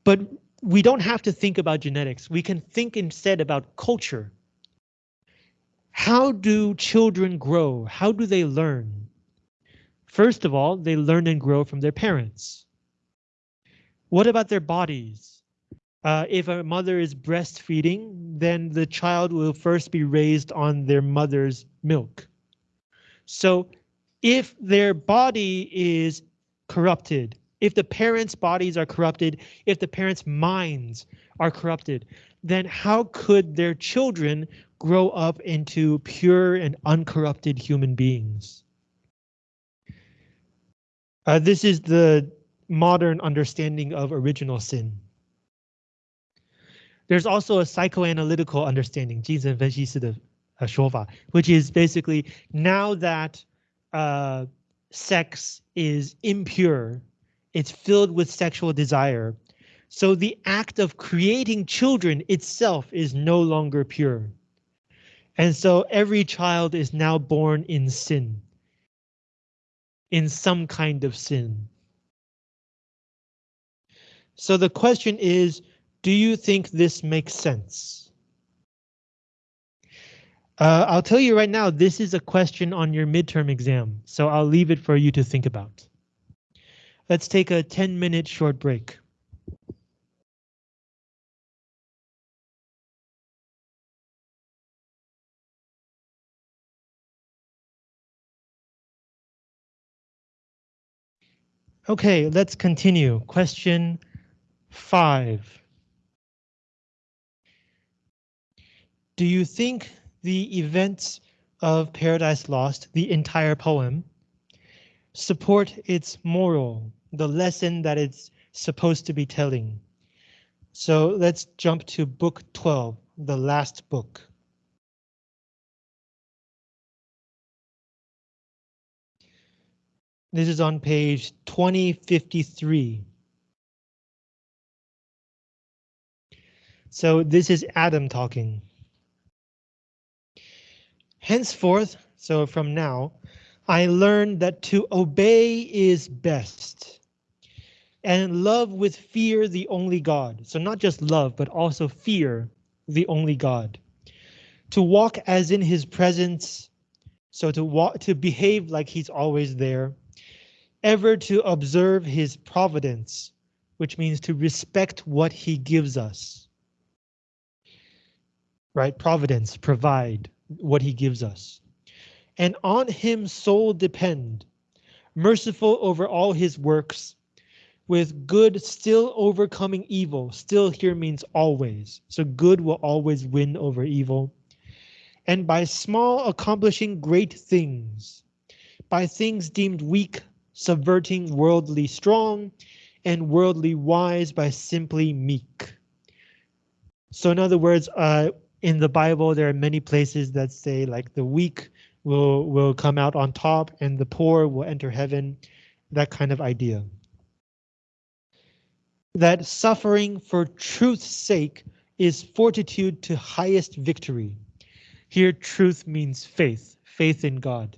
But we don't have to think about genetics. We can think instead about culture. How do children grow? How do they learn? First of all, they learn and grow from their parents. What about their bodies? Uh, if a mother is breastfeeding, then the child will first be raised on their mother's milk. So if their body is corrupted, if the parents' bodies are corrupted, if the parents' minds are corrupted, then how could their children grow up into pure and uncorrupted human beings? Uh, this is the modern understanding of original sin. There's also a psychoanalytical understanding, 精神分析师的说法, which is basically now that uh, sex is impure. It's filled with sexual desire. So the act of creating children itself is no longer pure. And so every child is now born in sin. In some kind of sin. So the question is, do you think this makes sense? Uh, I'll tell you right now, this is a question on your midterm exam, so I'll leave it for you to think about. Let's take a 10 minute short break. Okay, let's continue. Question five. Do you think the events of Paradise Lost, the entire poem, support its moral, the lesson that it's supposed to be telling. So let's jump to book 12, the last book. This is on page 2053. So this is Adam talking. Henceforth, so from now, I learned that to obey is best. and love with fear the only God. So not just love, but also fear the only God. To walk as in his presence, so to walk to behave like he's always there, ever to observe his providence, which means to respect what he gives us. Right? Providence, provide what he gives us. And on him sole depend, merciful over all his works, with good still overcoming evil. Still here means always. So good will always win over evil. And by small accomplishing great things, by things deemed weak, subverting worldly strong, and worldly wise by simply meek. So in other words, uh, in the Bible, there are many places that say like the weak will will come out on top and the poor will enter heaven, that kind of idea that suffering for truth's sake is fortitude to highest victory. Here, truth means faith, faith in God.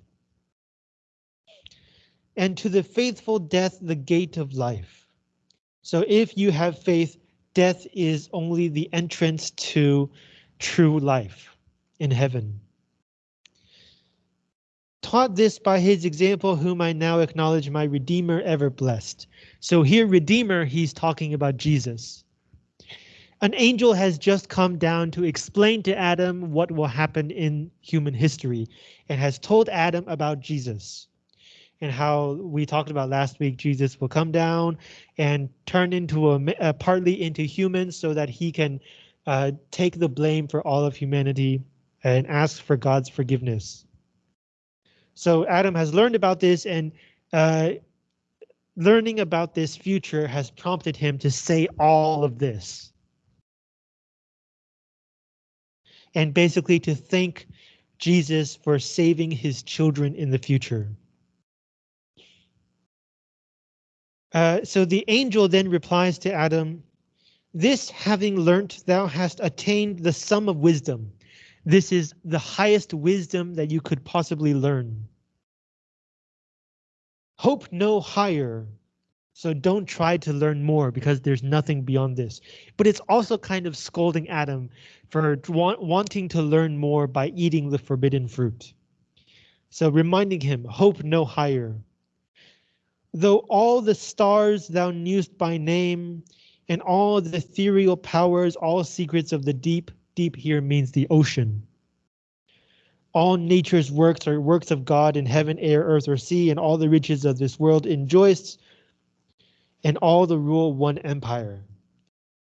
And to the faithful death, the gate of life. So if you have faith, death is only the entrance to true life in heaven taught this by his example, whom I now acknowledge my Redeemer ever blessed. So here, Redeemer, he's talking about Jesus. An angel has just come down to explain to Adam what will happen in human history and has told Adam about Jesus and how we talked about last week, Jesus will come down and turn into a, partly into human so that he can uh, take the blame for all of humanity and ask for God's forgiveness. So Adam has learned about this and uh, learning about this future has prompted him to say all of this. And basically to thank Jesus for saving his children in the future. Uh, so the angel then replies to Adam, This having learnt, thou hast attained the sum of wisdom. This is the highest wisdom that you could possibly learn. Hope no higher. So don't try to learn more because there's nothing beyond this. But it's also kind of scolding Adam for want, wanting to learn more by eating the forbidden fruit. So reminding him, hope no higher. Though all the stars thou knewest by name, and all the ethereal powers, all secrets of the deep, deep here means the ocean. All nature's works are works of God in heaven, air, earth, or sea, and all the riches of this world enjoys, and all the rule one empire.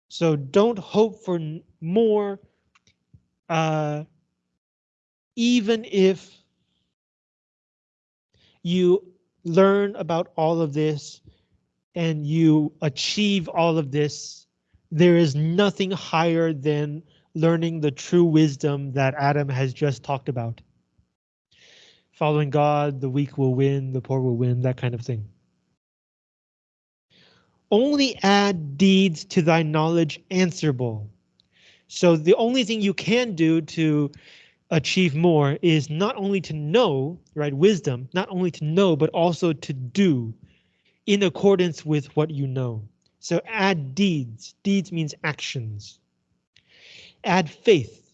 So don't hope for more, uh, even if you learn about all of this and you achieve all of this, there is nothing higher than learning the true wisdom that Adam has just talked about. Following God, the weak will win, the poor will win, that kind of thing. Only add deeds to thy knowledge answerable. So the only thing you can do to achieve more is not only to know, right, wisdom, not only to know, but also to do in accordance with what you know. So add deeds. Deeds means actions. Add faith.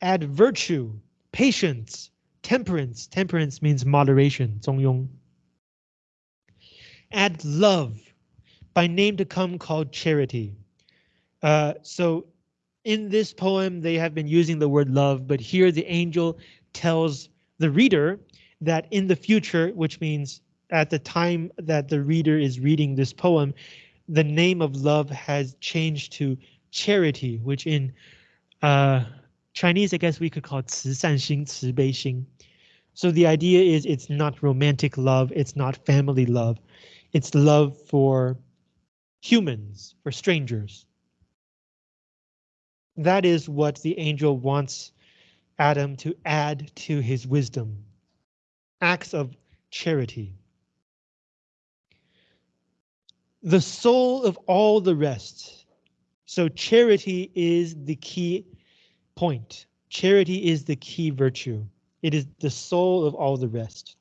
Add virtue, patience, temperance. Temperance means moderation, 中庸. Add love, by name to come called charity. Uh, so in this poem, they have been using the word love, but here the angel tells the reader that in the future, which means at the time that the reader is reading this poem, the name of love has changed to charity, which in uh, Chinese, I guess we could call it 慈善心,慈悲心. So the idea is it's not romantic love, it's not family love, it's love for humans, for strangers. That is what the angel wants Adam to add to his wisdom. Acts of charity. The soul of all the rest so charity is the key point. Charity is the key virtue. It is the soul of all the rest.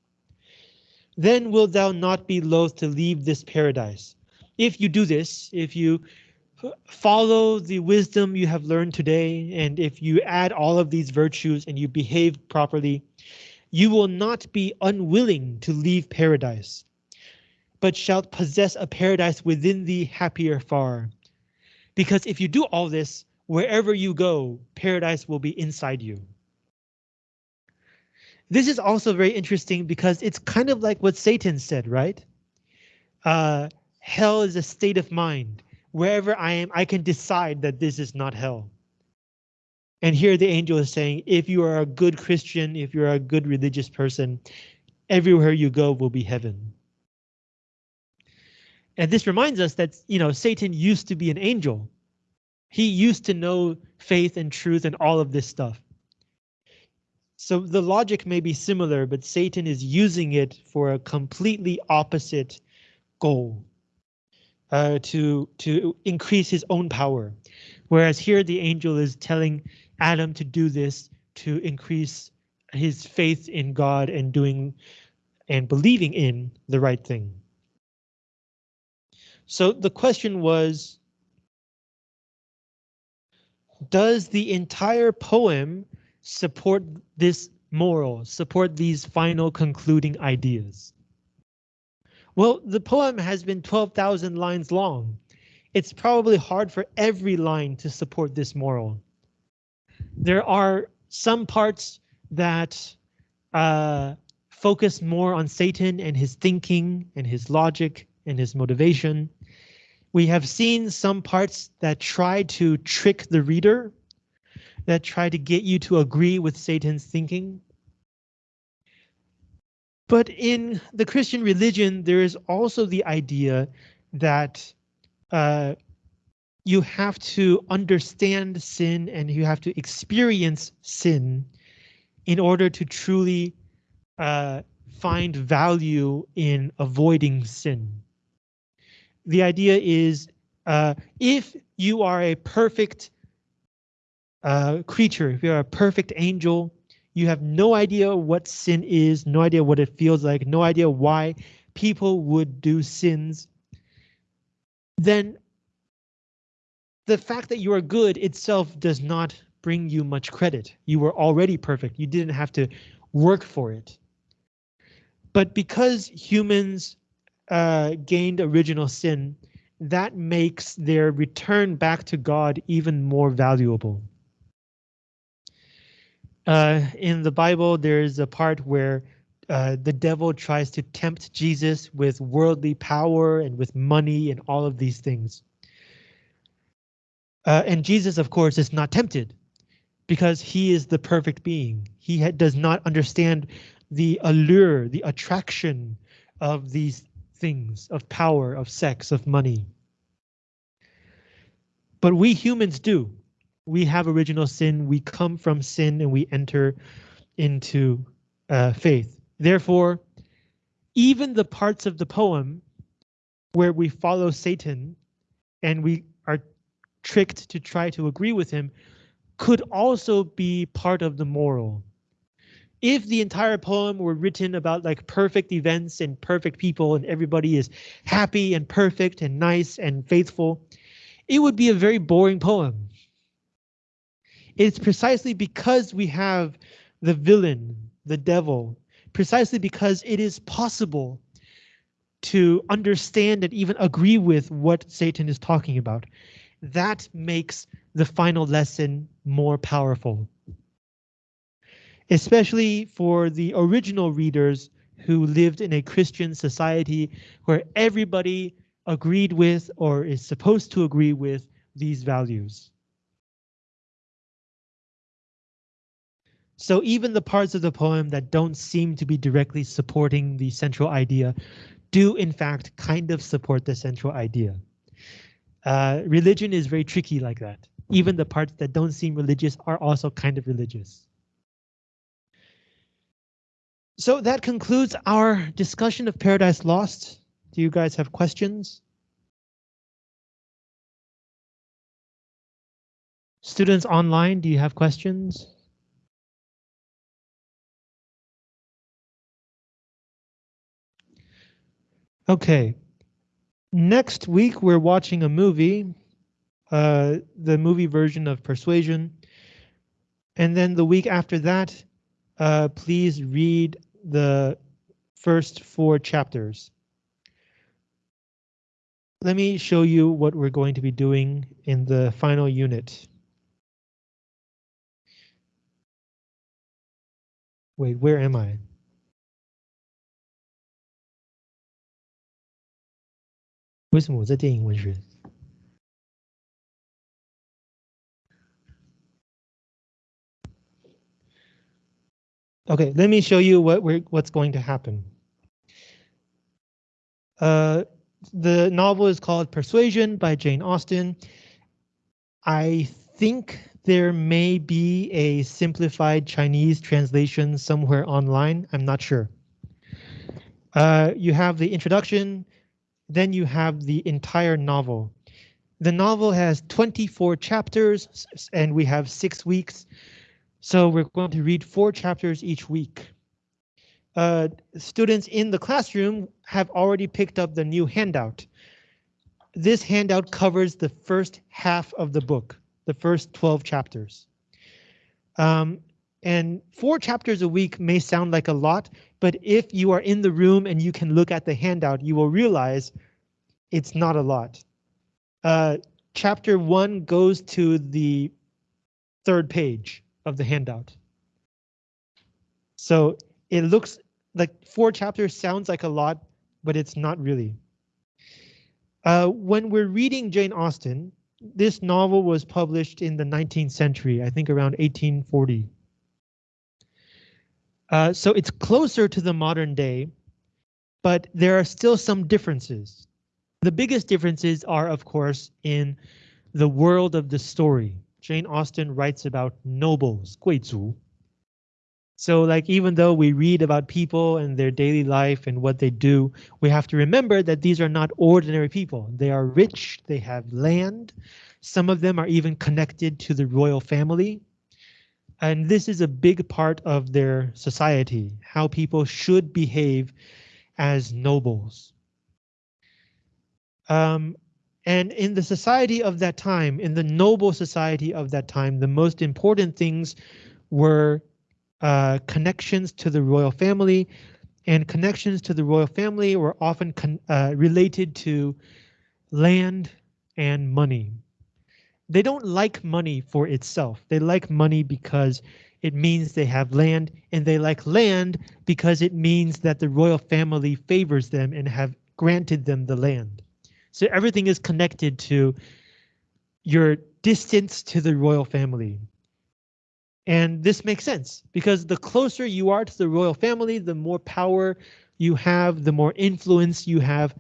Then wilt thou not be loath to leave this paradise, if you do this, if you follow the wisdom you have learned today, and if you add all of these virtues and you behave properly, you will not be unwilling to leave paradise, but shalt possess a paradise within thee happier far. Because if you do all this, wherever you go, paradise will be inside you. This is also very interesting because it's kind of like what Satan said, right? Uh, hell is a state of mind. Wherever I am, I can decide that this is not hell. And here the angel is saying, if you are a good Christian, if you're a good religious person, everywhere you go will be heaven. And this reminds us that, you know, Satan used to be an angel. He used to know faith and truth and all of this stuff. So the logic may be similar, but Satan is using it for a completely opposite goal. Uh, to to increase his own power, whereas here the angel is telling Adam to do this to increase his faith in God and doing and believing in the right thing. So the question was, does the entire poem support this moral, support these final concluding ideas? Well, the poem has been 12,000 lines long. It's probably hard for every line to support this moral. There are some parts that uh, focus more on Satan and his thinking and his logic and his motivation. We have seen some parts that try to trick the reader that try to get you to agree with Satan's thinking. But in the Christian religion, there is also the idea that uh, you have to understand sin and you have to experience sin in order to truly uh, find value in avoiding sin. The idea is uh, if you are a perfect uh, creature, if you're a perfect angel, you have no idea what sin is, no idea what it feels like, no idea why people would do sins, then the fact that you are good itself does not bring you much credit. You were already perfect. You didn't have to work for it. But because humans uh, gained original sin, that makes their return back to God even more valuable. Uh, in the Bible, there's a part where uh, the devil tries to tempt Jesus with worldly power and with money and all of these things. Uh, and Jesus, of course, is not tempted because he is the perfect being. He does not understand the allure, the attraction of these things, of power, of sex, of money. But we humans do we have original sin, we come from sin and we enter into uh, faith. Therefore, even the parts of the poem where we follow Satan and we are tricked to try to agree with him could also be part of the moral. If the entire poem were written about like perfect events and perfect people and everybody is happy and perfect and nice and faithful, it would be a very boring poem. It's precisely because we have the villain, the devil, precisely because it is possible to understand and even agree with what Satan is talking about. That makes the final lesson more powerful. Especially for the original readers who lived in a Christian society where everybody agreed with or is supposed to agree with these values. So even the parts of the poem that don't seem to be directly supporting the central idea do in fact kind of support the central idea. Uh, religion is very tricky like that. Even the parts that don't seem religious are also kind of religious. So that concludes our discussion of Paradise Lost. Do you guys have questions? Students online, do you have questions? Okay, Next week, we're watching a movie, uh, the movie version of Persuasion. And then the week after that, uh, please read the first four chapters. Let me show you what we're going to be doing in the final unit. Wait, where am I? Okay, let me show you what we're what's going to happen. Uh, the novel is called Persuasion by Jane Austen. I think there may be a simplified Chinese translation somewhere online. I'm not sure. Uh, you have the introduction, then you have the entire novel. The novel has 24 chapters and we have six weeks. So we're going to read four chapters each week uh, students in the classroom have already picked up the new handout. This handout covers the first half of the book, the first 12 chapters. Um, and four chapters a week may sound like a lot, but if you are in the room and you can look at the handout, you will realize it's not a lot. Uh, chapter one goes to the third page of the handout. So it looks like four chapters sounds like a lot, but it's not really. Uh, when we're reading Jane Austen, this novel was published in the 19th century, I think around 1840. Uh, so it's closer to the modern day, but there are still some differences. The biggest differences are, of course, in the world of the story. Jane Austen writes about nobles, 贵族, so like even though we read about people and their daily life and what they do, we have to remember that these are not ordinary people. They are rich, they have land. Some of them are even connected to the royal family. And this is a big part of their society, how people should behave as nobles. Um, and in the society of that time, in the noble society of that time, the most important things were uh, connections to the royal family, and connections to the royal family were often uh, related to land and money. They don't like money for itself. They like money because it means they have land, and they like land because it means that the royal family favors them and have granted them the land. So everything is connected to your distance to the royal family. And this makes sense because the closer you are to the royal family, the more power you have, the more influence you have.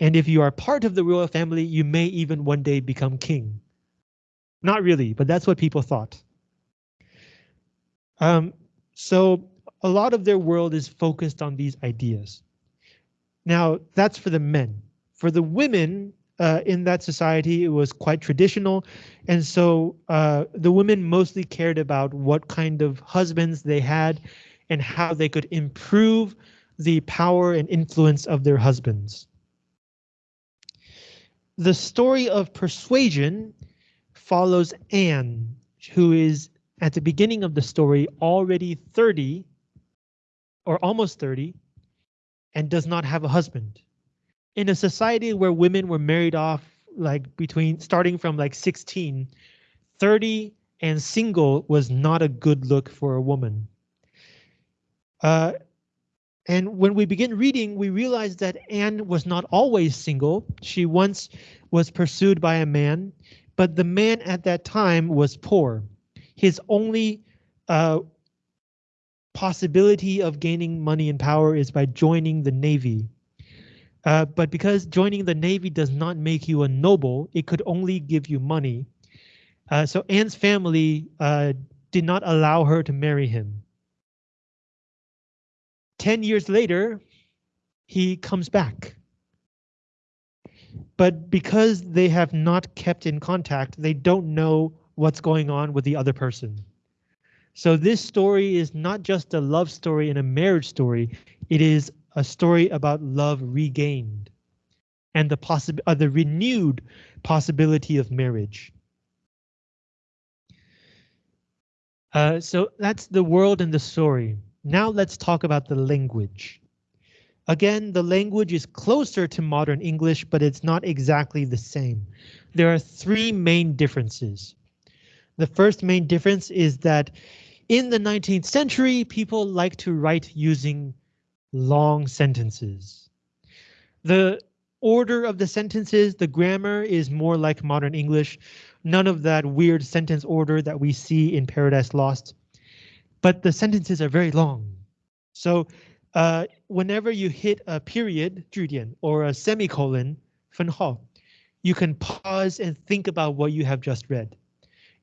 And if you are part of the royal family, you may even one day become king. Not really, but that's what people thought. Um, so a lot of their world is focused on these ideas. Now, that's for the men. For the women, uh, in that society, it was quite traditional. And so uh, the women mostly cared about what kind of husbands they had and how they could improve the power and influence of their husbands. The story of persuasion follows Anne, who is at the beginning of the story already 30 or almost 30 and does not have a husband in a society where women were married off like between starting from like 16, 30 and single was not a good look for a woman. Uh, and when we begin reading, we realize that Anne was not always single. She once was pursued by a man, but the man at that time was poor. His only uh, possibility of gaining money and power is by joining the Navy. Uh, but because joining the Navy does not make you a noble, it could only give you money. Uh, so Anne's family uh, did not allow her to marry him. 10 years later, he comes back. But because they have not kept in contact, they don't know what's going on with the other person. So this story is not just a love story and a marriage story. It is a story about love regained. and the possible uh, the renewed possibility of marriage. Uh, so that's the world and the story. Now let's talk about the language. Again, the language is closer to modern English, but it's not exactly the same. There are three main differences. The first main difference is that in the 19th century, people like to write using long sentences. The order of the sentences, the grammar is more like modern English. None of that weird sentence order that we see in Paradise Lost. But the sentences are very long. So uh, whenever you hit a period, 句点, or a semicolon, 分号, you can pause and think about what you have just read.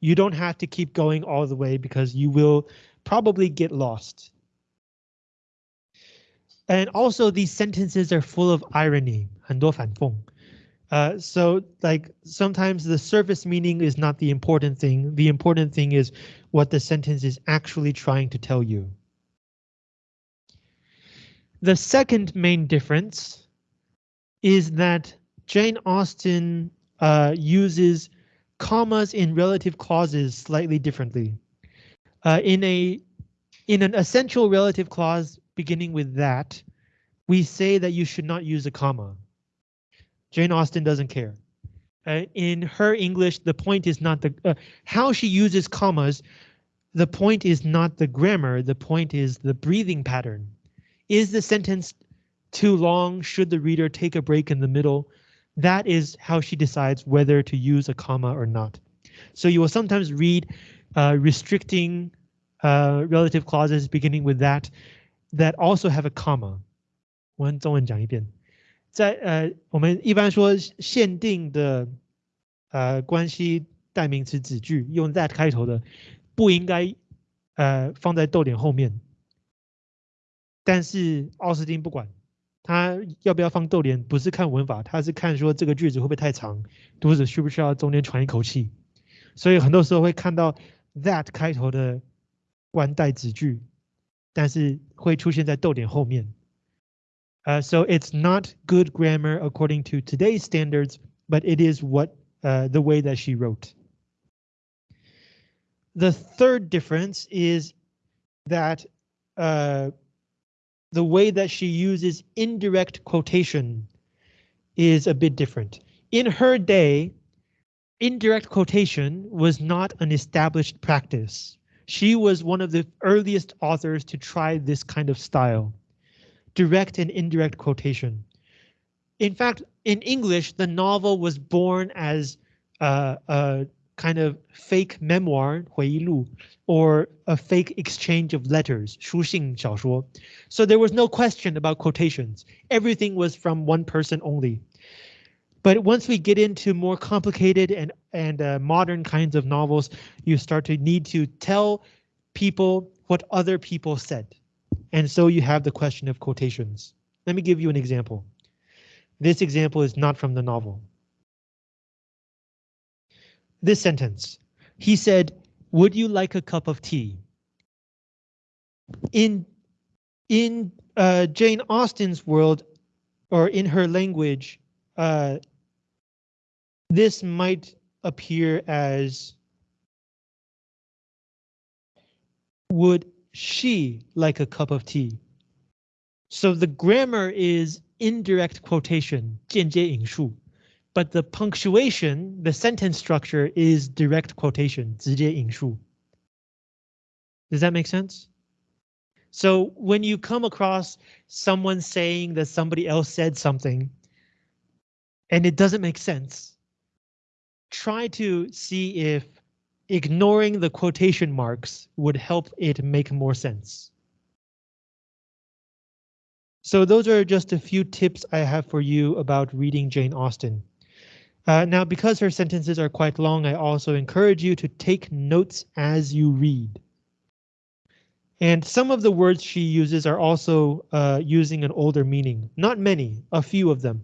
You don't have to keep going all the way because you will probably get lost. And also these sentences are full of irony, 很多反讽. Uh, so like sometimes the surface meaning is not the important thing. The important thing is what the sentence is actually trying to tell you. The second main difference is that Jane Austen uh, uses commas in relative clauses slightly differently. Uh, in a in an essential relative clause beginning with that, we say that you should not use a comma. Jane Austen doesn't care. Uh, in her English, the point is not the uh, how she uses commas. The point is not the grammar. The point is the breathing pattern. Is the sentence too long? Should the reader take a break in the middle? That is how she decides whether to use a comma or not. So you will sometimes read uh, restricting uh, relative clauses beginning with that that also have a comma. 我用中文讲一遍，在呃，我们一般说限定的呃关系代名词子句用 that 开头的，不应该呃放在逗点后面。但是奥斯汀不管，他要不要放逗点，不是看文法，他是看说这个句子会不会太长，读者需不需要中间喘一口气。所以很多时候会看到 that 开头的关代子句，但是会出现在逗点后面。Uh, so it's not good grammar according to today's standards, but it is what uh, the way that she wrote. The third difference is that uh, the way that she uses indirect quotation is a bit different. In her day, indirect quotation was not an established practice. She was one of the earliest authors to try this kind of style direct and indirect quotation. In fact, in English, the novel was born as uh, a kind of fake memoir, 回忆录, or a fake exchange of letters, 书信小说. So there was no question about quotations. Everything was from one person only. But once we get into more complicated and and uh, modern kinds of novels, you start to need to tell people what other people said. And so you have the question of quotations. Let me give you an example. This example is not from the novel. This sentence. He said, would you like a cup of tea? In, in uh, Jane Austen's world, or in her language, uh, this might appear as would she like a cup of tea. So the grammar is indirect quotation, 间接引述, but the punctuation, the sentence structure is direct quotation, 直接引述. Does that make sense? So when you come across someone saying that somebody else said something and it doesn't make sense, try to see if ignoring the quotation marks would help it make more sense. So those are just a few tips I have for you about reading Jane Austen. Uh, now, because her sentences are quite long, I also encourage you to take notes as you read. And some of the words she uses are also uh, using an older meaning. Not many, a few of them.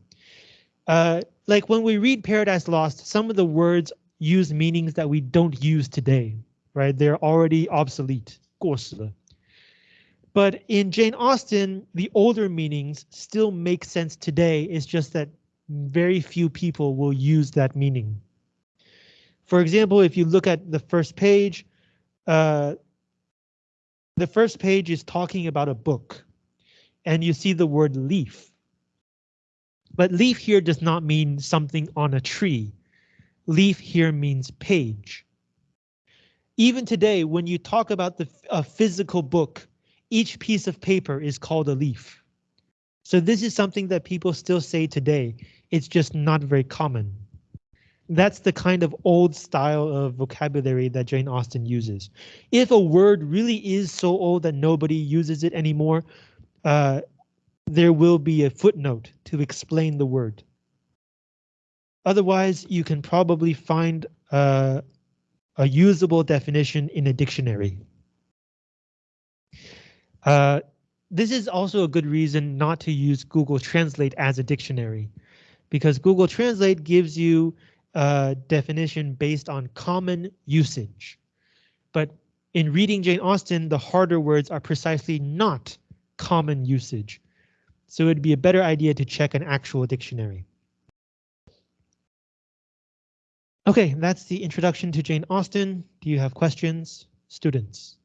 Uh, like when we read Paradise Lost, some of the words use meanings that we don't use today, right? They're already obsolete, 过时了. But in Jane Austen, the older meanings still make sense today. It's just that very few people will use that meaning. For example, if you look at the first page, uh, the first page is talking about a book and you see the word leaf. But leaf here does not mean something on a tree. Leaf here means page. Even today, when you talk about the a physical book, each piece of paper is called a leaf. So this is something that people still say today. It's just not very common. That's the kind of old style of vocabulary that Jane Austen uses. If a word really is so old that nobody uses it anymore, uh, there will be a footnote to explain the word. Otherwise, you can probably find uh, a usable definition in a dictionary. Uh, this is also a good reason not to use Google Translate as a dictionary, because Google Translate gives you a definition based on common usage. But in reading Jane Austen, the harder words are precisely not common usage. So it'd be a better idea to check an actual dictionary. Okay, that's the introduction to Jane Austen. Do you have questions, students?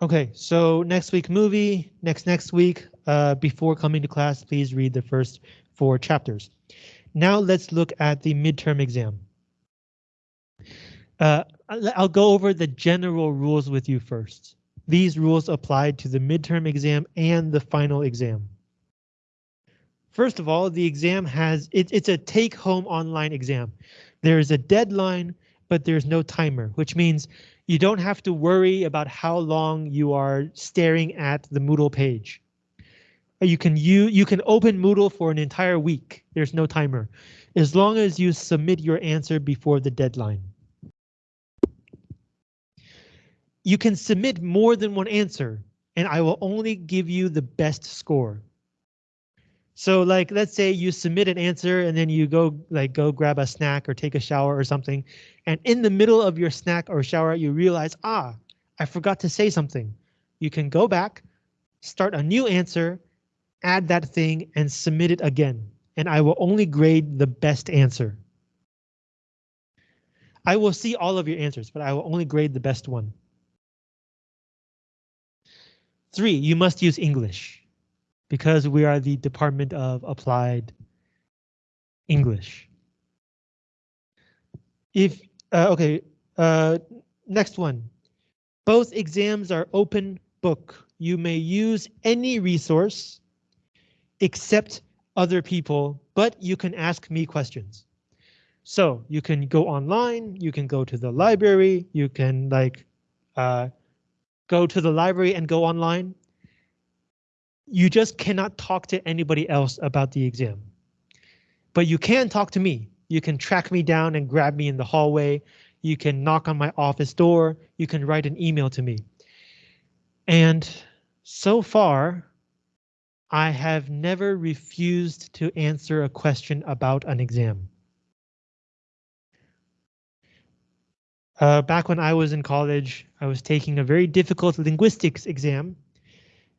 Okay, so next week movie, next next week, uh, before coming to class, please read the first four chapters. Now let's look at the midterm exam. Uh, I'll go over the general rules with you first. These rules apply to the midterm exam and the final exam. First of all, the exam has it, it's a take home online exam. There is a deadline, but there's no timer, which means you don't have to worry about how long you are staring at the Moodle page. You can you you can open Moodle for an entire week. There's no timer, as long as you submit your answer before the deadline. You can submit more than one answer, and I will only give you the best score. So like, let's say you submit an answer and then you go like go grab a snack or take a shower or something. And in the middle of your snack or shower, you realize, ah, I forgot to say something. You can go back, start a new answer, add that thing and submit it again. And I will only grade the best answer. I will see all of your answers, but I will only grade the best one. Three, you must use English because we are the Department of Applied English. If, uh, okay, uh, next one. Both exams are open book. You may use any resource except other people, but you can ask me questions. So you can go online, you can go to the library, you can like uh, go to the library and go online you just cannot talk to anybody else about the exam. But you can talk to me. You can track me down and grab me in the hallway. You can knock on my office door. You can write an email to me. And so far, I have never refused to answer a question about an exam. Uh, back when I was in college, I was taking a very difficult linguistics exam,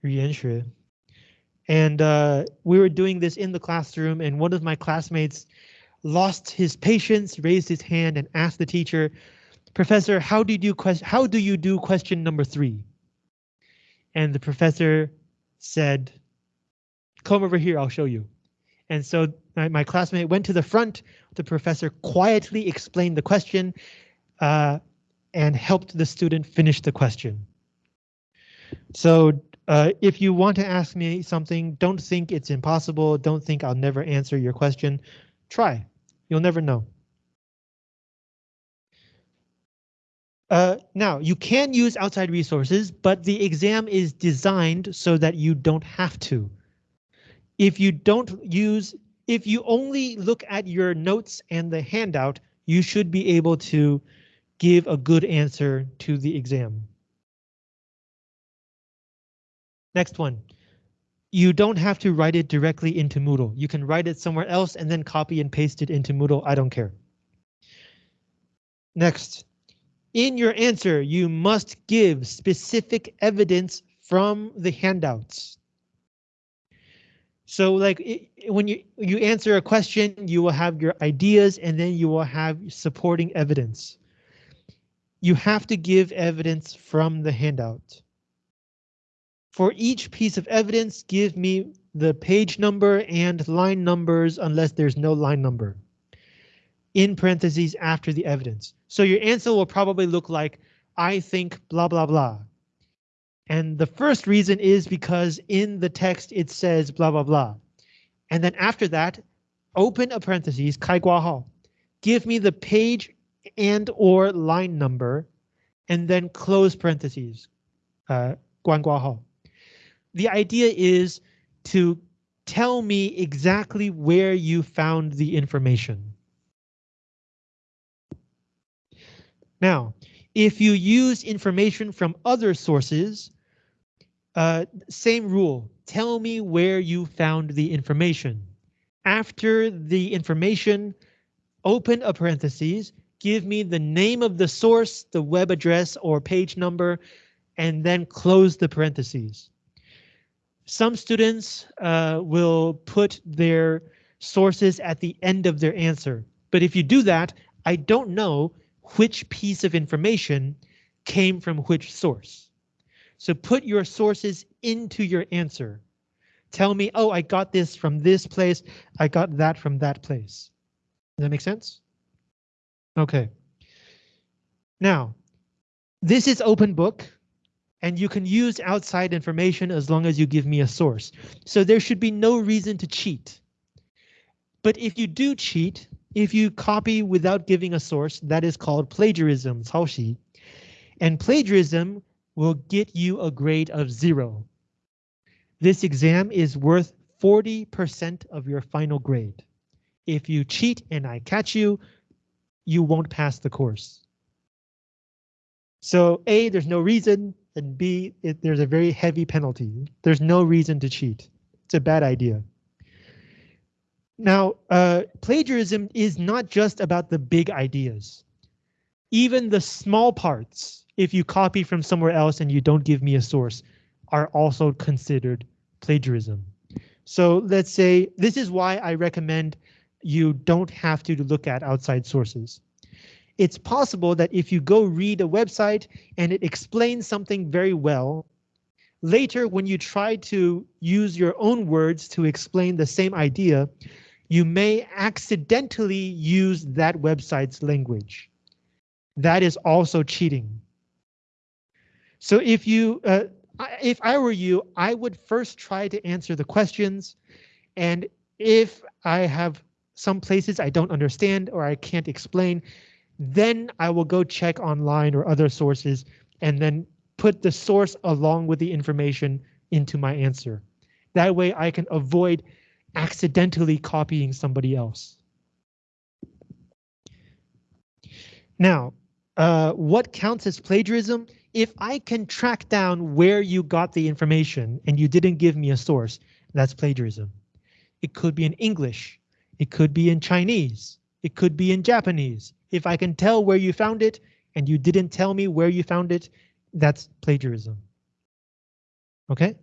reentry, and uh, we were doing this in the classroom, and one of my classmates lost his patience, raised his hand, and asked the teacher, "Professor, how did you question? How do you do question number three? And the professor said, "Come over here, I'll show you." And so my, my classmate went to the front. The professor quietly explained the question. Uh, and helped the student finish the question. So uh, if you want to ask me something, don't think it's impossible. Don't think I'll never answer your question. Try. You'll never know. Uh, now, you can use outside resources, but the exam is designed so that you don't have to. If you don't use, if you only look at your notes and the handout, you should be able to give a good answer to the exam. Next one. You don't have to write it directly into Moodle. You can write it somewhere else and then copy and paste it into Moodle. I don't care. Next. In your answer, you must give specific evidence from the handouts. So like it, when you, you answer a question, you will have your ideas and then you will have supporting evidence You have to give evidence from the handout. For each piece of evidence, give me the page number and line numbers unless there's no line number in parentheses after the evidence. So your answer will probably look like, I think blah, blah, blah. And the first reason is because in the text it says blah, blah, blah. And then after that, open a parentheses, 开括号, give me the page and or line number, and then close parentheses, uh, 关括号. The idea is to tell me exactly where you found the information. Now, if you use information from other sources, uh, same rule, tell me where you found the information. After the information, open a parentheses, give me the name of the source, the web address or page number, and then close the parentheses. Some students uh, will put their sources at the end of their answer, but if you do that, I don't know which piece of information came from which source. So put your sources into your answer. Tell me, oh, I got this from this place. I got that from that place. Does that make sense? Okay. Now, this is open book and you can use outside information as long as you give me a source. So there should be no reason to cheat. But if you do cheat, if you copy without giving a source, that is called plagiarism, 抄袭. And plagiarism will get you a grade of zero. This exam is worth 40% of your final grade. If you cheat and I catch you, you won't pass the course. So A, there's no reason, and B, it, there's a very heavy penalty. There's no reason to cheat. It's a bad idea. Now, uh, plagiarism is not just about the big ideas. Even the small parts, if you copy from somewhere else and you don't give me a source, are also considered plagiarism. So let's say this is why I recommend you don't have to look at outside sources. It's possible that if you go read a website and it explains something very well, later when you try to use your own words to explain the same idea, you may accidentally use that website's language. That is also cheating. So if you, uh, if I were you, I would first try to answer the questions. And if I have some places I don't understand or I can't explain, then I will go check online or other sources and then put the source along with the information into my answer. That way I can avoid accidentally copying somebody else. Now, uh, what counts as plagiarism? If I can track down where you got the information and you didn't give me a source, that's plagiarism. It could be in English. It could be in Chinese. It could be in Japanese. If I can tell where you found it and you didn't tell me where you found it, that's plagiarism. Okay?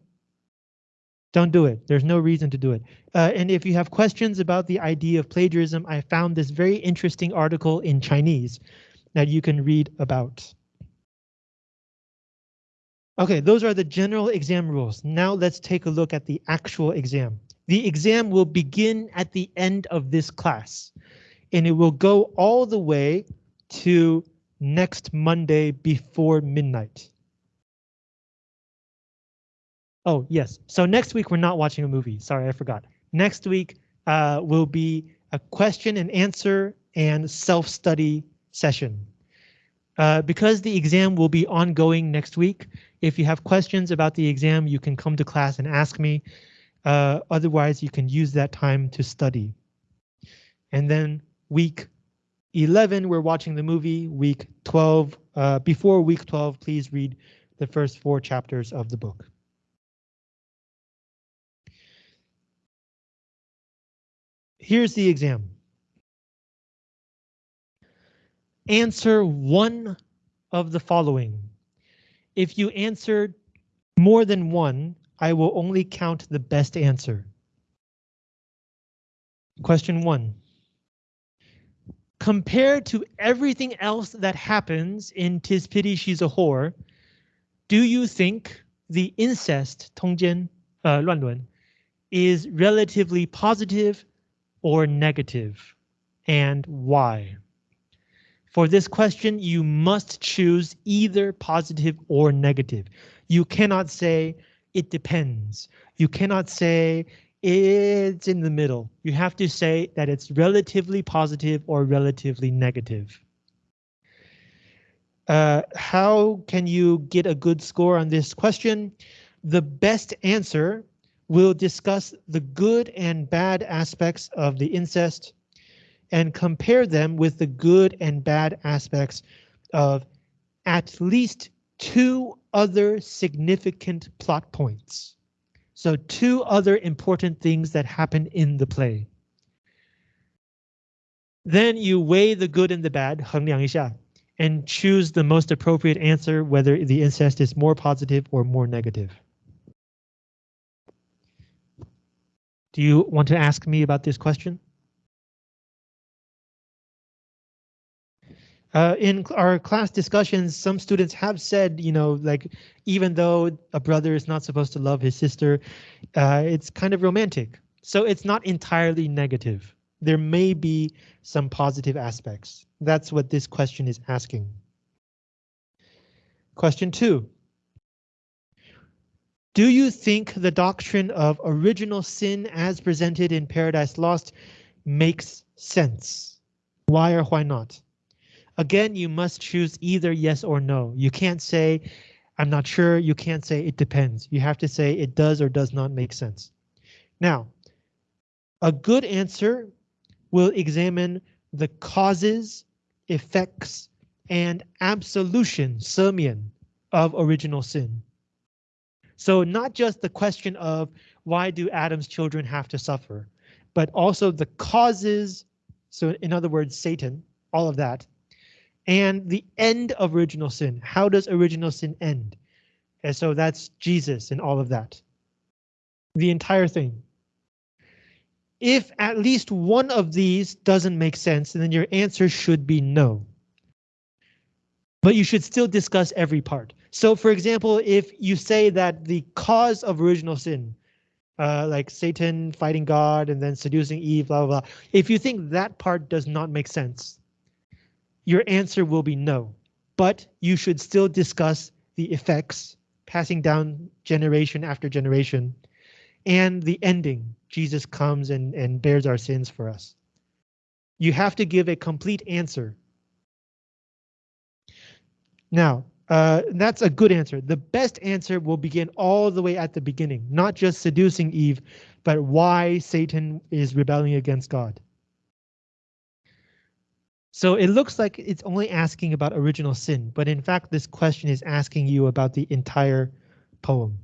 Don't do it. There's no reason to do it. Uh, and if you have questions about the idea of plagiarism, I found this very interesting article in Chinese that you can read about. OK, those are the general exam rules. Now let's take a look at the actual exam. The exam will begin at the end of this class, and it will go all the way to next Monday before midnight. Oh, yes. So next week, we're not watching a movie. Sorry, I forgot. Next week uh, will be a question and answer and self-study session. Uh, because the exam will be ongoing next week, if you have questions about the exam, you can come to class and ask me. Uh, otherwise, you can use that time to study. And then week 11, we're watching the movie. Week 12, uh, before week 12, please read the first four chapters of the book. Here's the exam. Answer one of the following. If you answered more than one, I will only count the best answer. Question one. Compared to everything else that happens in Tis Pity She's a Whore, do you think the incest, 通奸, uh, 乱伦, is relatively positive or negative? And why? For this question, you must choose either positive or negative. You cannot say it depends. You cannot say it's in the middle. You have to say that it's relatively positive or relatively negative. Uh, how can you get a good score on this question? The best answer will discuss the good and bad aspects of the incest and compare them with the good and bad aspects of at least two other significant plot points. So two other important things that happen in the play. Then you weigh the good and the bad, 衡量一下, and choose the most appropriate answer, whether the incest is more positive or more negative. Do you want to ask me about this question? Uh, in our class discussions, some students have said, you know, like even though a brother is not supposed to love his sister, uh, it's kind of romantic. So it's not entirely negative. There may be some positive aspects. That's what this question is asking. Question two. Do you think the doctrine of original sin as presented in Paradise Lost makes sense? Why or why not? Again, you must choose either yes or no. You can't say, I'm not sure. You can't say it depends. You have to say it does or does not make sense. Now, a good answer will examine the causes, effects, and absolution, 赦免, of original sin. So not just the question of why do Adam's children have to suffer, but also the causes, so in other words, Satan, all of that, and the end of original sin. How does original sin end? And so that's Jesus and all of that. The entire thing. If at least one of these doesn't make sense, then your answer should be no. But you should still discuss every part. So for example, if you say that the cause of original sin, uh, like Satan fighting God and then seducing Eve, blah, blah, blah. If you think that part does not make sense, your answer will be no, but you should still discuss the effects passing down generation after generation and the ending. Jesus comes and, and bears our sins for us. You have to give a complete answer. Now, uh, that's a good answer. The best answer will begin all the way at the beginning, not just seducing Eve, but why Satan is rebelling against God. So it looks like it's only asking about original sin, but in fact, this question is asking you about the entire poem.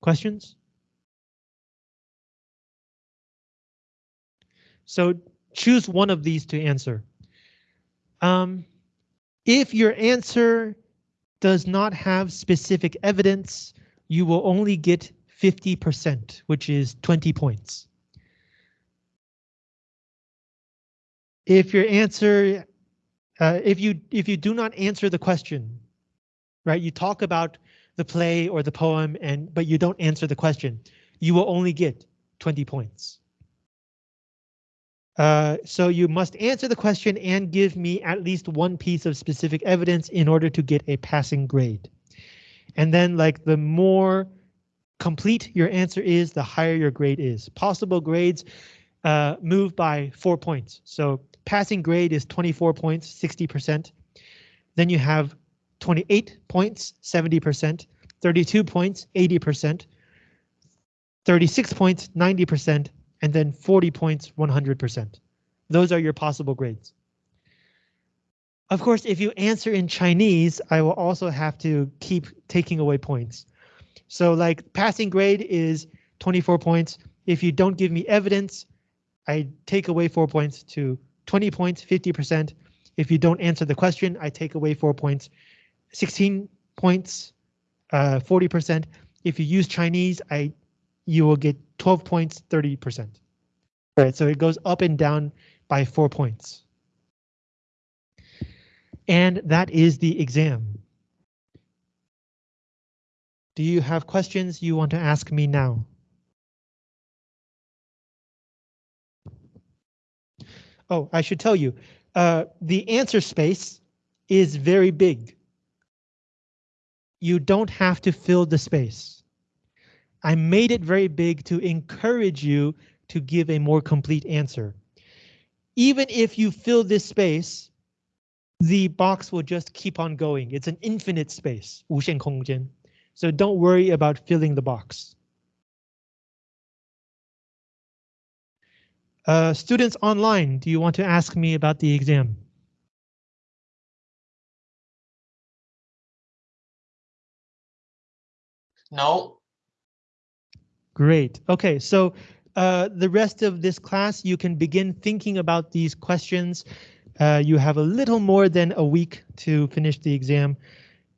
Questions? So choose one of these to answer. Um, if your answer does not have specific evidence, you will only get 50%, which is 20 points. If your answer, uh, if you if you do not answer the question, right? You talk about the play or the poem and but you don't answer the question, you will only get 20 points. Uh, so you must answer the question and give me at least one piece of specific evidence in order to get a passing grade. And then like the more complete your answer is, the higher your grade is. Possible grades uh, move by four points. So passing grade is 24 points, 60%. Then you have 28 points, 70%, 32 points, 80%, 36 points, 90%, and then 40 points, 100%. Those are your possible grades. Of course, if you answer in Chinese, I will also have to keep taking away points. So like passing grade is 24 points. If you don't give me evidence, I take away four points to 20 points, 50%. If you don't answer the question, I take away four points, 16 points, 40%. Uh, if you use Chinese, I you will get 12 points, 30%. Right, so it goes up and down by four points. And that is the exam. Do you have questions you want to ask me now? Oh, I should tell you, uh, the answer space is very big. You don't have to fill the space. I made it very big to encourage you to give a more complete answer. Even if you fill this space, the box will just keep on going. It's an infinite space, 无限空间. So don't worry about filling the box. Uh, students online, do you want to ask me about the exam? No. Great. OK, so uh, the rest of this class, you can begin thinking about these questions. Uh, you have a little more than a week to finish the exam.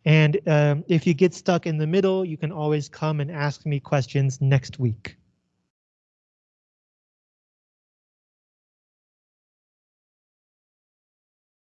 And um, if you get stuck in the middle, you can always come and ask me questions next week.